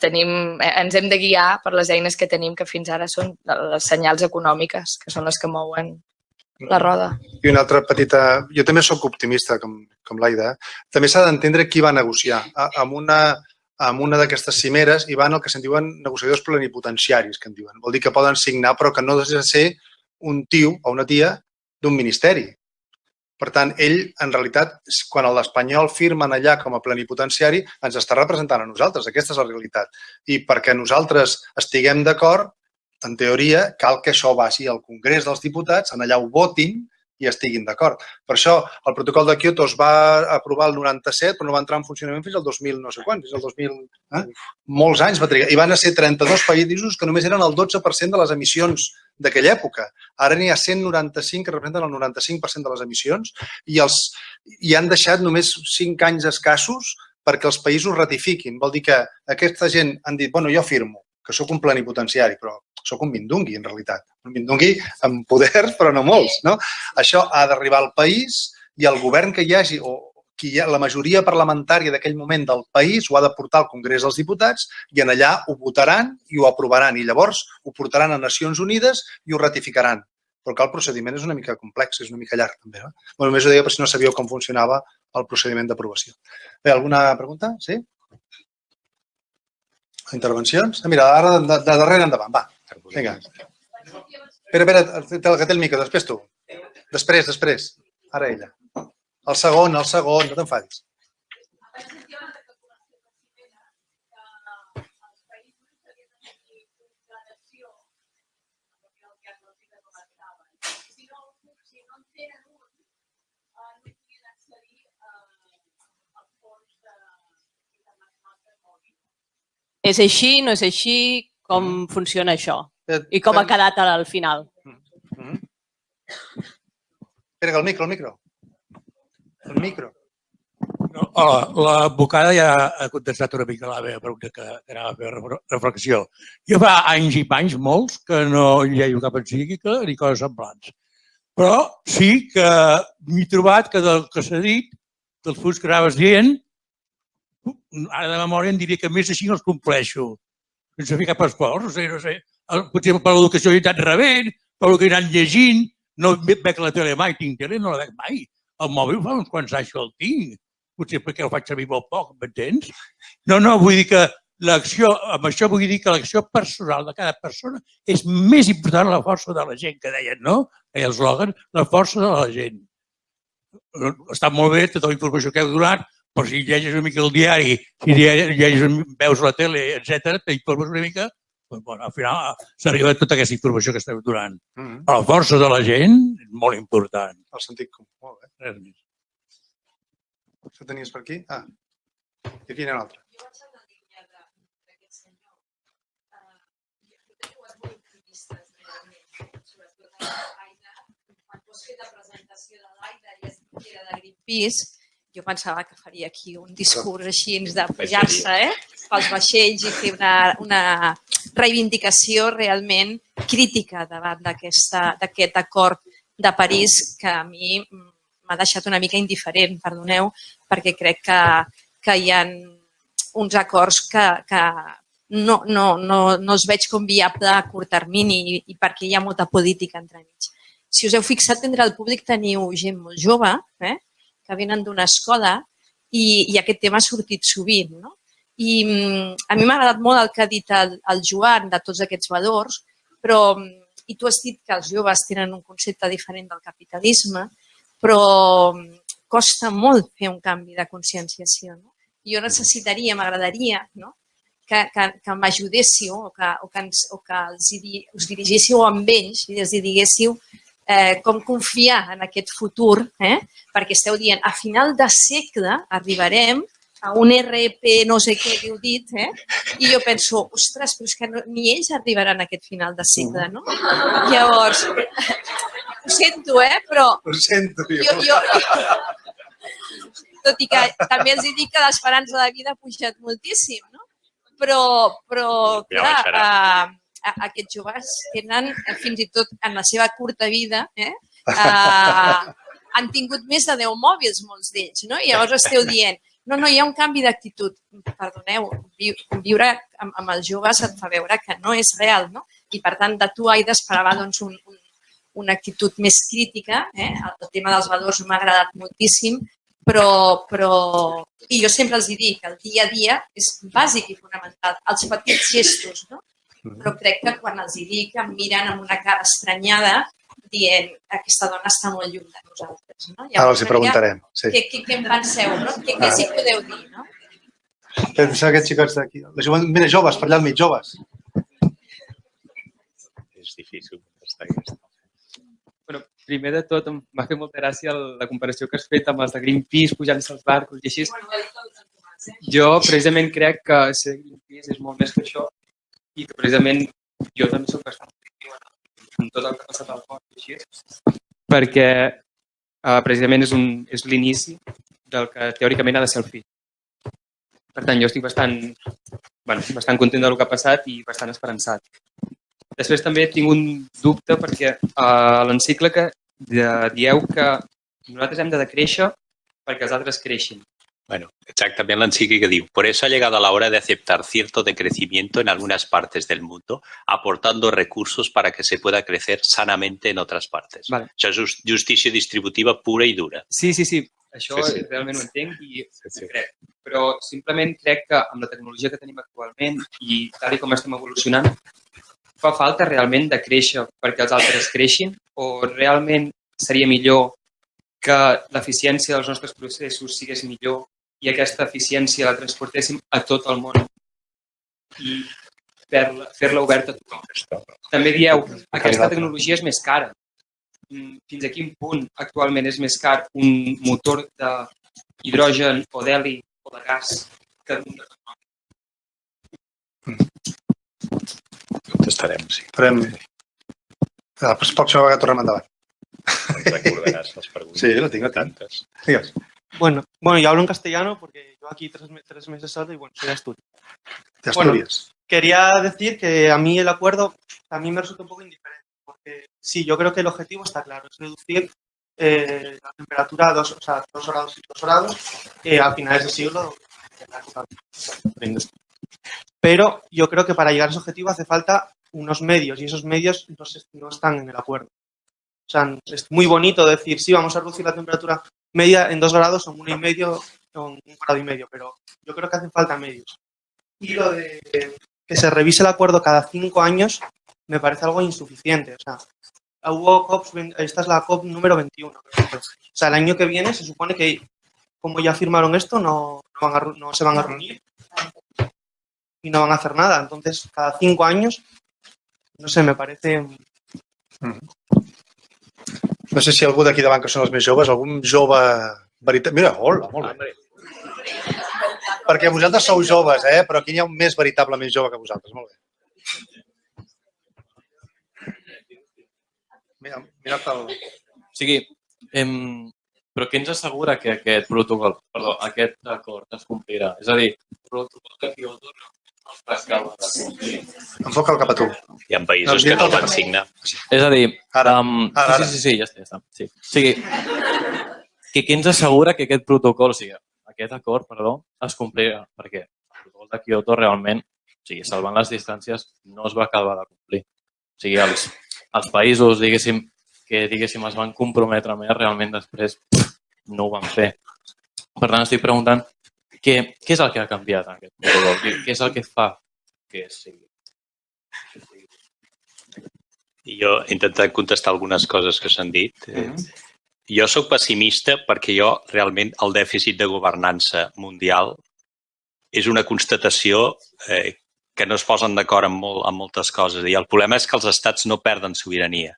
tenim, eh, ens hem de guiar per les eines que tenim, que fins ara són les senyals econòmiques, que són les que mouen la roda. I una altra petita... Jo també sóc optimista, com, com l'Aida. També s'ha d'entendre qui va negociar. Amb una, amb una d'aquestes cimeres hi van el que se'n diuen negociadors plenipotenciaris, que en diuen. Vol dir que poden signar, però que no ha de ser un tio o una tia d'un ministeri. Per tant, ell, en realitat, quan l'espanyol firmen allà com a plenipotenciari, ens està representant a nosaltres. Aquesta és la realitat. I perquè nosaltres estiguem d'acord, en teoria, cal que això vagi al Congrés dels Diputats, en allà ho votin i estiguin d'acord. Per això, el protocol de Kyoto es va aprovar el 97, però no va entrar en funcionament fins al 2000 no sé quan, fins al 2000... Eh? Molts anys va trigar. I van ser 32 països que només eren el 12% de les emissions d'aquella època. Ara n'hi ha 195 que representen el 95% de les emissions i, els, i han deixat només 5 anys escassos perquè els països ratifiquin. Vol dir que aquesta gent han dit, bueno, jo firmo, que sóc un plenipotenciari, però sóc un mindungui, en realitat. Un mindungui amb poders, però no molts. No? Això ha d'arribar al país i el govern que hi hagi, o qui hi ha, la majoria parlamentària d'aquell moment del país ho ha de portar al Congrés dels Diputats i en allà ho votaran i ho aprovaran i llavors ho portaran a Nacions Unides i ho ratificaran. però el procediment és una mica complex, és una mica llarg també. No? Bueno, només ho deia per si no sabíeu com funcionava el procediment d'aprovació. Bé, alguna pregunta? Sí? Intervencions? Ah, mira, ara de, de darrere endavant, va. Vinga. Espera, espera, que té el micro, després tu. Després, després. Ara ella. El segon, el segon, no t'enfadis. És així, no és així? Com funciona això? I com ha quedat al final? Mm-hmm. Espera, que el micro, el micro. El micro. No, hola, l'advocada ja ha contestat una mica la meva pregunta que, que anava a fer reflexió. Jo fa anys i panys, molts, que no lleio cap encíclica ni coses semblants. Però sí que m'he trobat que del que s'ha dit, dels punts que anaves dient, ara de memòria em diria que més així no els compleixo. Sense fer cap esforç, no sé, no sé. Potser per l'educació he anat rebent, per el que he anat llegint, no veig la tele mai, tinc tele, no la veig mai. El mòbil fa uns quants anys que el tinc. Potser perquè el faig servir molt poc, m'entens? No, no, vull dir que l'acció, amb això vull dir que l'acció personal de cada persona és més important la força de la gent, que deien, no? Deia eslògan, la força de la gent. Està molt bé tota la informació que heu donat, però si llegeixes una mica el diari, si llegeixes, veus la tele, etc, t'informes una mica, doncs, bueno, al final s'arriba a tota aquesta informació que esteu donant. Mm -hmm. La força de la gent és molt important. El sentit comú, molt bé. Res més. Això tenies per aquí? Ah, i aquí hi ha un altre. Jo vaig a la línia d'aquest senyor. Jo teniu molt optimistes, sobretot a l'AIDA. Quan vols fer la presentació de l'AIDA i es era de Greenpeace, jo pensava que faria aquí un discurs així de pujar-se eh, pels vaixells i fer una, una reivindicació realment crítica davant d'aquest acord de París que a mi m'ha deixat una mica indiferent, perdoneu, perquè crec que, que hi ha uns acords que, que no, no, no, no els veig com viable a curt termini i, i perquè hi ha molta política entremig. Si us heu fixat, entre el públic teniu gent molt jove, eh? Que venen d'una escola i, i aquest tema ha sortit sovint. No? I mm, a mi m'ha agradat molt el que ha dit el, el Joan de tots aquests valors, però, mm, i tu has dit que els joves tenen un concepte diferent del capitalisme, però mm, costa molt fer un canvi de conscienciació. No? Jo necessitaria, m'agradaria, no? que, que, que m'ajudéssiu o que, o que, ens, o que els, us dirigíssiu amb ells i els diguéssiu eh, com confiar en aquest futur, eh? perquè esteu dient, a final de segle arribarem a un RP no sé què que heu dit, eh? i jo penso, ostres, però és que no, ni ells arribaran a aquest final de segle, no? Llavors, ho sento, eh? però... Ho sento, jo. jo, jo tot i que també els dic que l'esperança de vida ha pujat moltíssim, no? Però, però clar, eh, aquests joves tenen, eh, fins i tot en la seva curta vida, eh, eh, han tingut més de 10 mòbils, molts d'ells, no? I llavors esteu dient, no, no, hi ha un canvi d'actitud. Perdoneu, viure amb, amb els joves et fa veure que no és real, no? I per tant, de tu, Aida, esperava doncs, un, un, una actitud més crítica. Eh? El tema dels valors m'ha agradat moltíssim, però, però... I jo sempre els dic, el dia a dia és bàsic i fonamental. Els petits gestos, no? Però crec que quan els hi dic em miren amb una cara estranyada dient aquesta dona està molt lluny de nosaltres. No? Llavors, Ara els hi preguntarem. Sí. Què, què, què en penseu? No? Què, què ah. s'hi podeu dir? No? Penseu aquests xicots d'aquí. Mira, joves, per allà al mig, joves. És difícil contestar aquesta. Bueno, primer de tot, m'ha fet molta gràcia la comparació que has fet amb els de Greenpeace pujant-se als barcos i així. Jo, precisament, crec que ser Greenpeace és molt més que això i que precisament jo també soc bastant amb tot el que ha passat al cos i així, perquè uh, precisament és, un, és l'inici del que teòricament ha de ser el fill. Per tant, jo estic bastant, bueno, bastant content del que ha passat i bastant esperançat. Després també tinc un dubte perquè a uh, l'encíclica dieu que nosaltres hem de decréixer perquè els altres creixin. Bueno, exactamente l'encíclica diu, por eso ha llegado la hora de aceptar cierto decrecimiento en algunas partes del mundo, aportando recursos para que se pueda crecer sanamente en otras partes. Vale. Això és just- justícia distributiva pura i dura. Sí, sí, sí. Això Sí, sí, sí. realment ho entenc i Sí, sí. crec. Però simplement crec que amb la tecnologia que tenim actualment i tal i com estem evolucionant, fa falta realment de créixer perquè els altres creixin o realment seria millor que l'eficiència dels nostres processos sigués millor i aquesta eficiència la transportéssim a tot el món i fer-la fer oberta a tothom. També dieu, aquesta tecnologia és més cara. Mm, Fins a quin punt actualment és més car un motor de hidrogen o d'heli o de gas que un de Contestarem, sí. Farem... La pròxima vegada tornem endavant. Recordaràs les preguntes. Sí, lo tinc, tinc. Tantes. Digues. Bueno, bueno, yo hablo en castellano porque yo aquí tres, me- tres meses solo y bueno, soy de Asturias. De Bueno, Asturias. Quería decir que a mí el acuerdo a mí me resulta un poco indiferente, porque sí, yo creo que el objetivo está claro, es reducir eh, la temperatura a dos, o sea, dos grados y dos grados eh, a finales del siglo. Pero yo creo que para llegar a ese objetivo hace falta unos medios y esos medios no, se- no están en el acuerdo. O sea, es muy bonito decir, sí, vamos a reducir la temperatura media en dos grados, en uno y medio, en un grado y medio, pero yo creo que hacen falta medios. Y lo de que se revise el acuerdo cada cinco años me parece algo insuficiente. O sea, hubo COPs, esta es la COP número 21. creo que fue. O sea, el año que viene se supone que, como ya firmaron esto, no, no, van a no se van a reunir y no van a hacer nada. Entonces, cada cinco años, no sé, me parece... No sé si algú d'aquí davant, que són els més joves, algun jove veritat... Mira, hola, molt bé. Perquè vosaltres sou joves, eh? però aquí n'hi ha un més veritablement jove que vosaltres. Molt bé. Mira, mira el... O sigui, em, però què ens assegura que aquest protocol, perdó, aquest acord es complirà? És a dir, el protocol de Kyoto no complir. Enfoca'l cap a tu. Hi ha països que no el van signar. És a dir, Ara, um, ara, sí, sí, sí, sí, ja està, ja està. Sí. O sigui, que què ens assegura que aquest protocol, o sigui, aquest acord, perdó, es complirà? Perquè el protocol de Kyoto realment, o sigui, salvant les distàncies, no es va acabar de complir. O sigui, els, els països, diguéssim, que diguéssim es van comprometre més, realment després no ho van fer. Per tant, estic preguntant què, què és el que ha canviat en aquest protocol? Què, què és el que fa que sigui? I jo he intentat contestar algunes coses que s'han dit. Eh, Jo sóc pessimista perquè jo realment el dèficit de governança mundial és una constatació eh, que no es posen d'acord en, molt, en moltes coses. I el problema és que els estats no perden sobirania.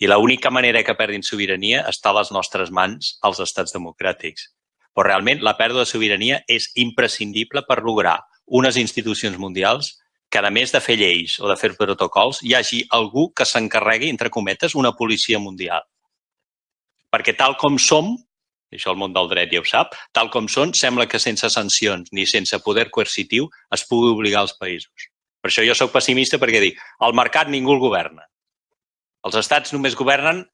I l'única manera que perdin sobirania està a les nostres mans, als estats democràtics. Però realment la pèrdua de sobirania és imprescindible per lograr unes institucions mundials que, a més de fer lleis o de fer protocols, hi hagi algú que s'encarregui, entre cometes, una policia mundial. Perquè tal com som, això el món del dret ja ho sap, tal com són, sembla que sense sancions ni sense poder coercitiu es pugui obligar els països. Per això jo sóc pessimista perquè dic, el mercat ningú el governa. Els estats només governen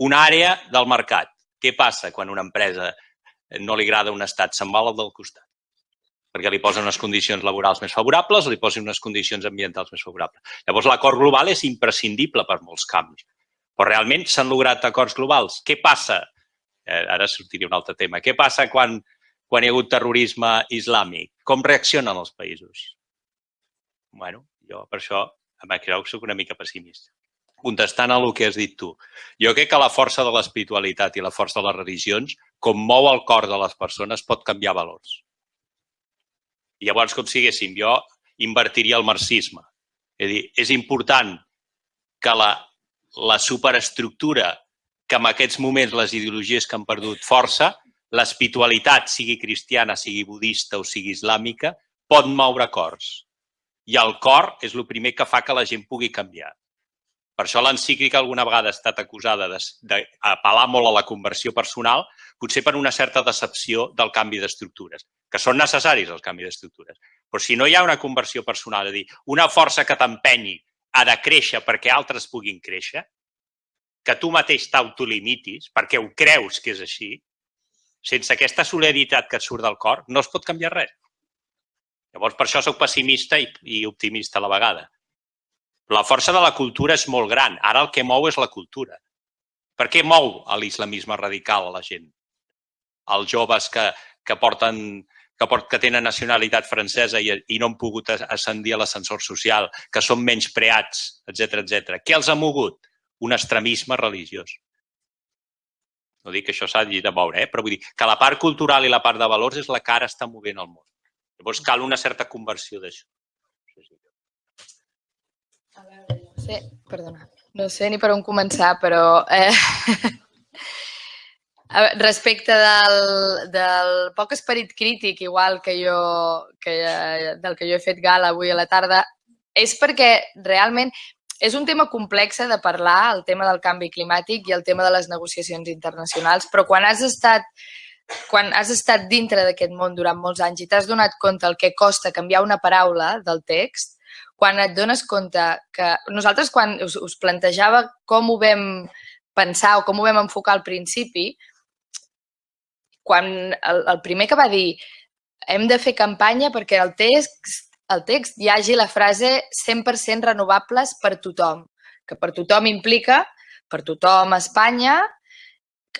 una àrea del mercat. Què passa quan una empresa no li agrada un estat? Se'n va al del costat. Perquè li posen unes condicions laborals més favorables o li posen unes condicions ambientals més favorables. Llavors, l'acord global és imprescindible per molts canvis. Però realment s'han lograt acords globals. Què passa? Eh, ara sortiria un altre tema. Què passa quan, quan hi ha hagut terrorisme islàmic? Com reaccionen els països? bueno, jo per això amb això soc una mica pessimista. Contestant a el que has dit tu, jo crec que la força de l'espiritualitat i la força de les religions, com mou el cor de les persones, pot canviar valors. I llavors, com siguéssim, jo invertiria el marxisme. És dir, és important que la, la superestructura, que en aquests moments les ideologies que han perdut força, l'espiritualitat, sigui cristiana, sigui budista o sigui islàmica, pot moure cors. I el cor és el primer que fa que la gent pugui canviar. Per això l'encíclica alguna vegada ha estat acusada d'apel·lar molt a la conversió personal, potser per una certa decepció del canvi d'estructures, que són necessaris els canvis d'estructures. Però si no hi ha una conversió personal, és a dir, una força que t'empenyi a de créixer perquè altres puguin créixer, que tu mateix t'autolimitis perquè ho creus que és així, Sense aquesta solidaritat que et surt del cor, no es pot canviar res. Llavors, per això sóc pessimista i, i optimista a la vegada. La força de la cultura és molt gran. Ara el que mou és la cultura. Per què mou l'islamisme radical a la gent? Els joves que, que porten que, port, que tenen nacionalitat francesa i, i no han pogut ascendir a l'ascensor social, que són menys preats, etc etc. Què els ha mogut? Un extremisme religiós. No dic que això s'ha de veure, eh? però vull dir que la part cultural i la part de valors és la que ara està movent el món. Llavors cal una certa conversió d'això. A veure, no sé, perdona, no sé ni per on començar, però eh, respecte del, del poc esperit crític, igual que jo, que, del que jo he fet gala avui a la tarda, és perquè realment és un tema complex de parlar, el tema del canvi climàtic i el tema de les negociacions internacionals, però quan has estat quan has estat dintre d'aquest món durant molts anys i t'has donat compte el que costa canviar una paraula del text, quan et dones compte que nosaltres quan us, us plantejava com ho vam pensar o com ho vam enfocar al principi, quan el, el primer que va dir hem de fer campanya perquè el text el text hi hagi la frase 100% renovables per tothom, que per tothom implica per tothom a Espanya,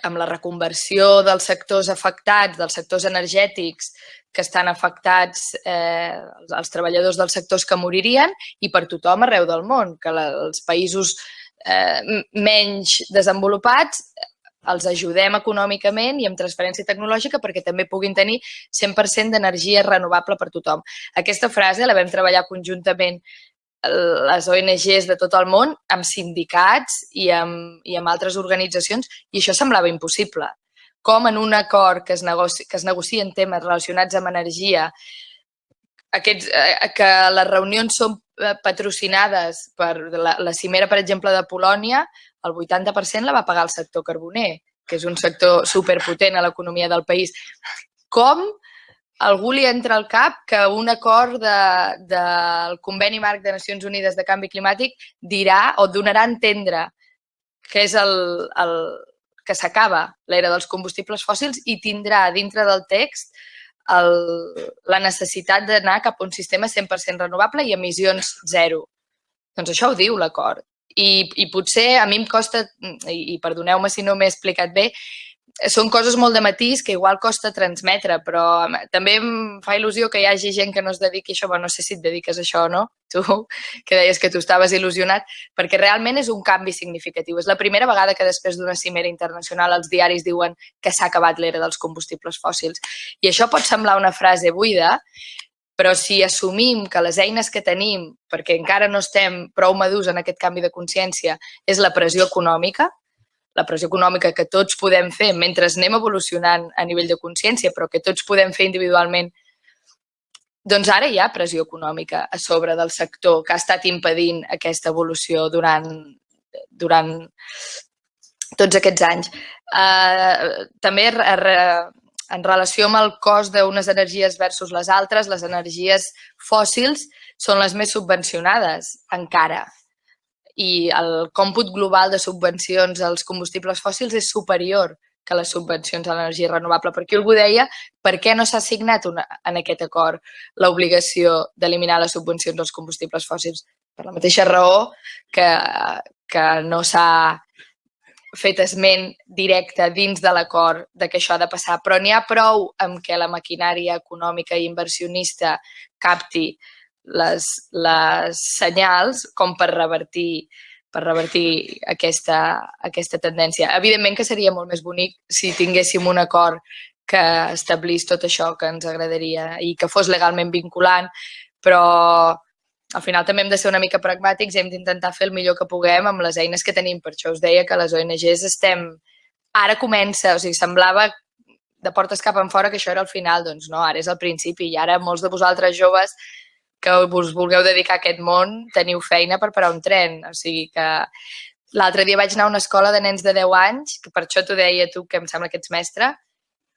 amb la reconversió dels sectors afectats, dels sectors energètics que estan afectats, eh, els treballadors dels sectors que moririen, i per tothom arreu del món, que la, els països eh, menys desenvolupats els ajudem econòmicament i amb transferència tecnològica perquè també puguin tenir 100% d'energia renovable per tothom. Aquesta frase la vam treballar conjuntament les ONGs de tot el món amb sindicats i amb, i amb altres organitzacions i això semblava impossible. Com en un acord que es, negoci, que es negocien temes relacionats amb energia, aquests, eh, que les reunions són eh, patrocinades per la, la cimera, per exemple, de Polònia, el 80% la va pagar el sector carboner, que és un sector superpotent a l'economia del país. Com algú li entra al cap que un acord de, del Conveni Marc de Nacions Unides de Canvi Climàtic dirà o donarà a entendre que és el, el que s'acaba l'era dels combustibles fòssils i tindrà dintre del text el, la necessitat d'anar cap a un sistema 100% renovable i emissions zero. Doncs això ho diu l'acord. I, I potser a mi em costa, i, i perdoneu-me si no m'he explicat bé, són coses molt de matís que igual costa transmetre, però també em fa il·lusió que hi hagi gent que no es dediqui a això. Bueno, no sé si et dediques a això o no, tu, que deies que tu estaves il·lusionat, perquè realment és un canvi significatiu. És la primera vegada que després d'una cimera internacional els diaris diuen que s'ha acabat l'era dels combustibles fòssils. I això pot semblar una frase buida, però si assumim que les eines que tenim, perquè encara no estem prou madurs en aquest canvi de consciència, és la pressió econòmica, la pressió econòmica que tots podem fer mentre anem evolucionant a nivell de consciència, però que tots podem fer individualment, doncs ara hi ha pressió econòmica a sobre del sector que ha estat impedint aquesta evolució durant, durant tots aquests anys. Uh, també en relació amb el cost d'unes energies versus les altres, les energies fòssils són les més subvencionades encara. I el còmput global de subvencions als combustibles fòssils és superior que les subvencions a l'energia renovable. Per aquí algú deia per què no s'ha signat una, en aquest acord l'obligació d'eliminar les subvencions als combustibles fòssils? Per la mateixa raó que, que no s'ha fet esment directe dins de l'acord de que això ha de passar, però n'hi ha prou amb que la maquinària econòmica i inversionista capti les, les senyals com per revertir per revertir aquesta, aquesta tendència. Evidentment que seria molt més bonic si tinguéssim un acord que establís tot això que ens agradaria i que fos legalment vinculant, però al final també hem de ser una mica pragmàtics i hem d'intentar fer el millor que puguem amb les eines que tenim. Per això us deia que les ONGs estem... Ara comença, o sigui, semblava de portes cap en fora que això era el final, doncs no, ara és el principi i ara molts de vosaltres joves que us vulgueu dedicar a aquest món teniu feina per parar un tren, o sigui que l'altre dia vaig anar a una escola de nens de 10 anys, que per això t'ho deia tu, que em sembla que ets mestre,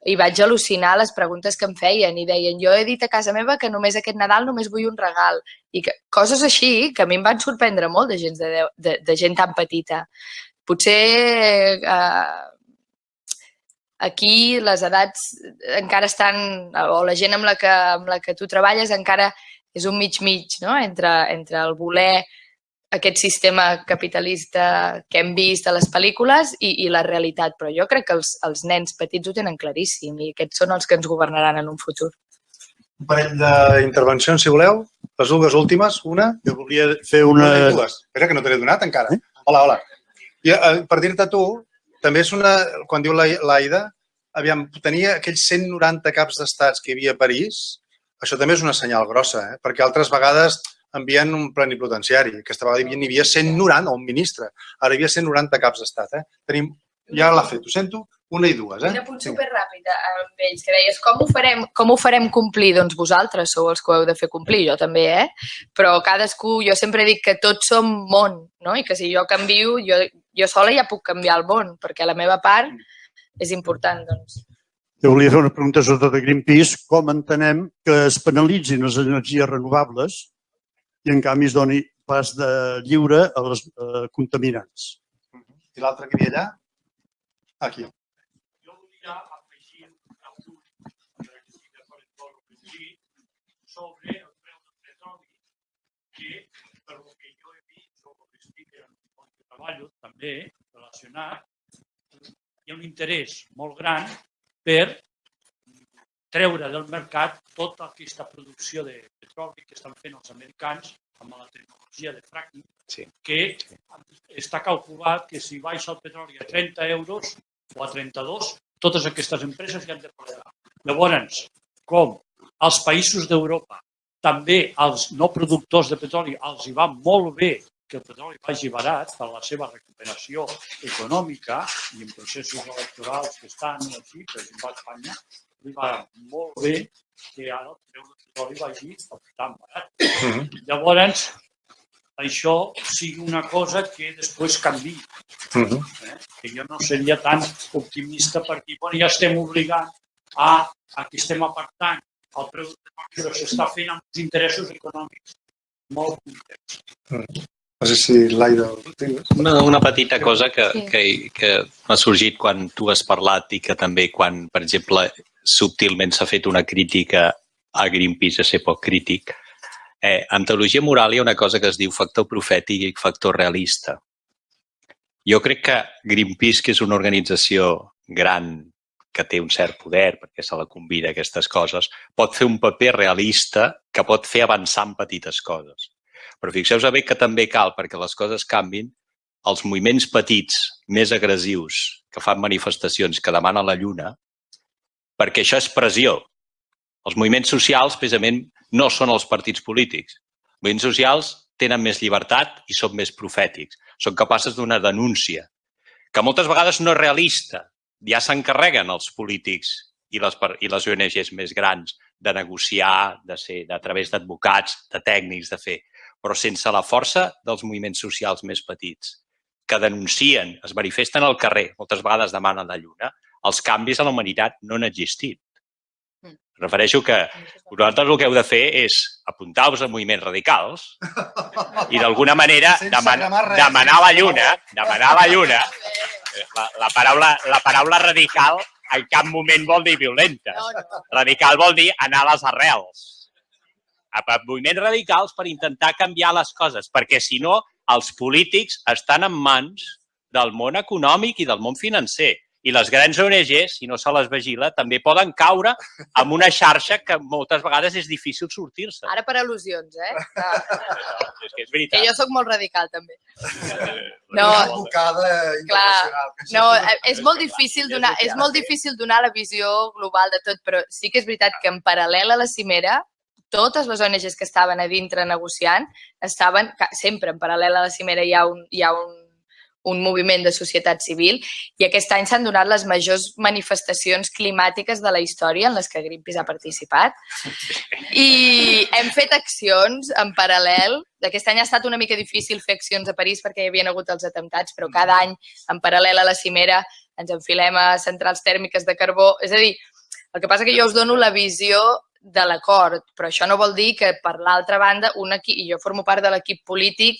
i vaig al·lucinar les preguntes que em feien i deien, jo he dit a casa meva que només aquest Nadal només vull un regal. I que, coses així que a mi em van sorprendre molt de gent, de, de, de gent tan petita. Potser eh, aquí les edats encara estan, o la gent amb la que, amb la que tu treballes encara és un mig-mig, no? entre, entre el voler aquest sistema capitalista que hem vist a les pel·lícules i, i la realitat. Però jo crec que els, els nens petits ho tenen claríssim i aquests són els que ens governaran en un futur. Un parell d'intervencions, si voleu. Les dues últimes, una. Jo volia fer una... una Espera, que no te l'he donat encara. Eh? Hola, hola. I, eh, per dir-te tu, també és una... Quan diu l'Aida, aviam, tenia aquells 190 caps d'estats que hi havia a París, això també és una senyal grossa, eh? perquè altres vegades envien un plenipotenciari. Aquesta vegada hi havia 190, o un ministre. Ara hi havia 190 caps d'estat. Eh? Tenim, ja l'ha fet, ho sento, una i dues. Eh? Un apunt superràpid amb ells, que deies, com ho, farem, com ho farem complir? Doncs vosaltres sou els que ho heu de fer complir, jo també, eh? Però cadascú, jo sempre dic que tots som món, no? I que si jo canvio, jo, jo sola ja puc canviar el món, perquè la meva part és important, doncs. Jo volia fer una pregunta sobre de Greenpeace. Com entenem que es penalitzin les energies renovables i en canvi es doni pas de lliure a les eh, contaminants. I l'altre que hi havia allà? Aquí. Jo volia afegir sobre el preu del petroli, que per el que jo he vist o el que el treballo també relacionat, hi ha un interès molt gran per treure del mercat tota aquesta producció de petroli que estan fent els americans amb la tecnologia de fracking, sí. que està calculat que si baixa el petroli a 30 euros o a 32, totes aquestes empreses ja han de pagar. Llavors, com als països d'Europa, també als no productors de petroli els hi va molt bé que el petroli vagi barat per la seva recuperació econòmica i en processos electorals que estan així, per exemple a Espanya, li va molt bé que ara el preu del petroli vagi tan barat. -huh. Llavors, això sigui una cosa que després canvi. Uh -huh. eh? Que jo no seria tan optimista perquè bueno, ja estem obligant a, a que estem apartant el preu del petroli, però s'està fent amb els interessos econòmics molt complets. Uh -huh. No sé si l'Aida... Una, una petita cosa que, sí. que, que m'ha sorgit quan tu has parlat i que també quan, per exemple, subtilment s'ha fet una crítica a Greenpeace a ser poc crític. Eh, en teologia moral hi ha una cosa que es diu factor profètic i factor realista. Jo crec que Greenpeace, que és una organització gran que té un cert poder, perquè se la convida a aquestes coses, pot fer un paper realista que pot fer avançar en petites coses. Però fixeu-vos bé que també cal, perquè les coses canvin, els moviments petits, més agressius, que fan manifestacions, que demanen la lluna, perquè això és pressió. Els moviments socials, precisament, no són els partits polítics. Els moviments socials tenen més llibertat i són més profètics. Són capaces d'una denúncia, que moltes vegades no és realista. Ja s'encarreguen els polítics i les, i les ONGs més grans de negociar, de ser a través d'advocats, de tècnics, de fer. Però sense la força dels moviments socials més petits, que denuncien, es manifesten al carrer, moltes vegades demanen la lluna, els canvis a la humanitat no han existit. Mm. Refereixo que vosaltres el que heu de fer és apuntar-vos a moviments radicals i d'alguna manera deman demanar la lluna, demanar la lluna, la, la, paraula, la paraula radical en cap moment vol dir violenta. Radical vol dir anar a les arrels. A moviments radicals per intentar canviar les coses, perquè si no, els polítics estan en mans del món econòmic i del món financer. I les grans ONGs, si no se les vigila, també poden caure amb una xarxa que moltes vegades és difícil sortir-se. Ara per al·lusions, eh? No, és que és veritat. Que jo sóc molt radical, també. No, advocada clar, no, és molt difícil donar, és molt difícil donar la visió global de tot, però sí que és veritat que en paral·lel a la cimera totes les ONGs que estaven a dintre negociant estaven, sempre en paral·lel a la cimera hi ha un, hi ha un un moviment de societat civil i aquest any s'han donat les majors manifestacions climàtiques de la història en les que Greenpeace ha participat i hem fet accions en paral·lel. Aquest any ha estat una mica difícil fer accions a París perquè hi havia hagut els atemptats, però cada any, en paral·lel a la cimera, ens enfilem a centrals tèrmiques de carbó. És a dir, el que passa que jo us dono la visió de l'acord, però això no vol dir que, per l'altra banda, un equip, i jo formo part de l'equip polític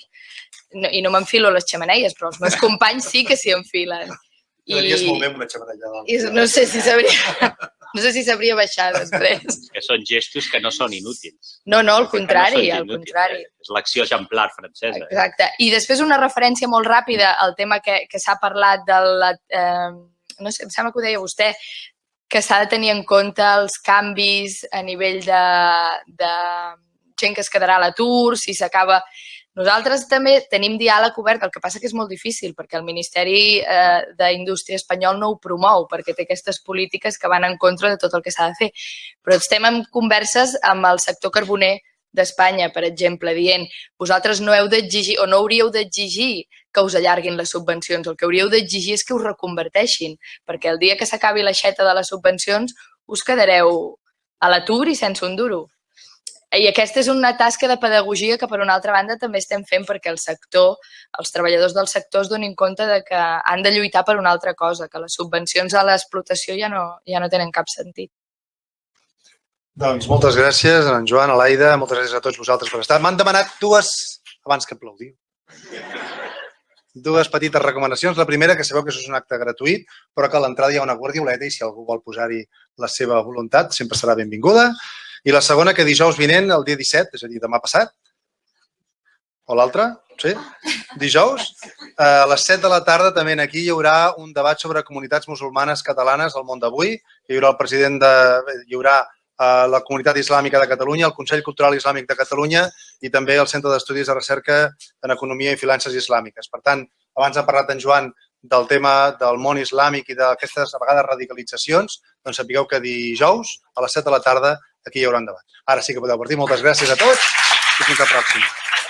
no, i no m'enfilo les xamaneies, però els meus companys sí que s'hi enfilen. Quedaries molt bé amb una xamarella. I no sé si sabria... No sé si sabria baixar després. Que són gestos que no són inútils. No, no, al no contrari, són al inútils, contrari. eh? És l'acció exemplar francesa. Eh? Exacte. I després una referència molt ràpida al tema que, que s'ha parlat de la... Eh, no sé, em sembla que ho deia vostè, que s'ha de tenir en compte els canvis a nivell de, de gent que es quedarà a l'atur, si s'acaba... Nosaltres també tenim diàleg obert, el que passa que és molt difícil perquè el Ministeri eh, d'Indústria espanyol no ho promou perquè té aquestes polítiques que van en contra de tot el que s'ha de fer. Però estem en converses amb el sector carboner d'Espanya, per exemple, dient vosaltres no heu d'exigir o no hauríeu d'exigir que us allarguin les subvencions. El que hauríeu d'exigir és que us reconverteixin, perquè el dia que s'acabi l'aixeta de les subvencions us quedareu a l'atur i sense un duro. I aquesta és una tasca de pedagogia que, per una altra banda, també estem fent perquè el sector, els treballadors del sector es donin compte de que han de lluitar per una altra cosa, que les subvencions a l'explotació ja no, ja no tenen cap sentit. Doncs moltes gràcies, en Joan, a l'Aida, moltes gràcies a tots vosaltres per estar. M'han demanat dues, abans que aplaudiu, dues petites recomanacions. La primera, que sabeu que això és un acte gratuït, però que a l'entrada hi ha una guardioleta i si algú vol posar-hi la seva voluntat sempre serà benvinguda. I la segona, que dijous vinent, el dia 17, és a dir, demà passat, o l'altre, sí, dijous, a les 7 de la tarda també aquí hi haurà un debat sobre comunitats musulmanes catalanes al món d'avui. Hi haurà el president de... hi haurà eh, la Comunitat Islàmica de Catalunya, el Consell Cultural Islàmic de Catalunya i també el Centre d'Estudis de Recerca en Economia i Finances Islàmiques. Per tant, abans ha parlat en Joan del tema del món islàmic i d'aquestes, a vegades, radicalitzacions, doncs sapigueu que dijous a les 7 de la tarda aquí hi haurà un debat. Ara sí que podeu partir. Moltes gràcies a tots i fins la pròxima.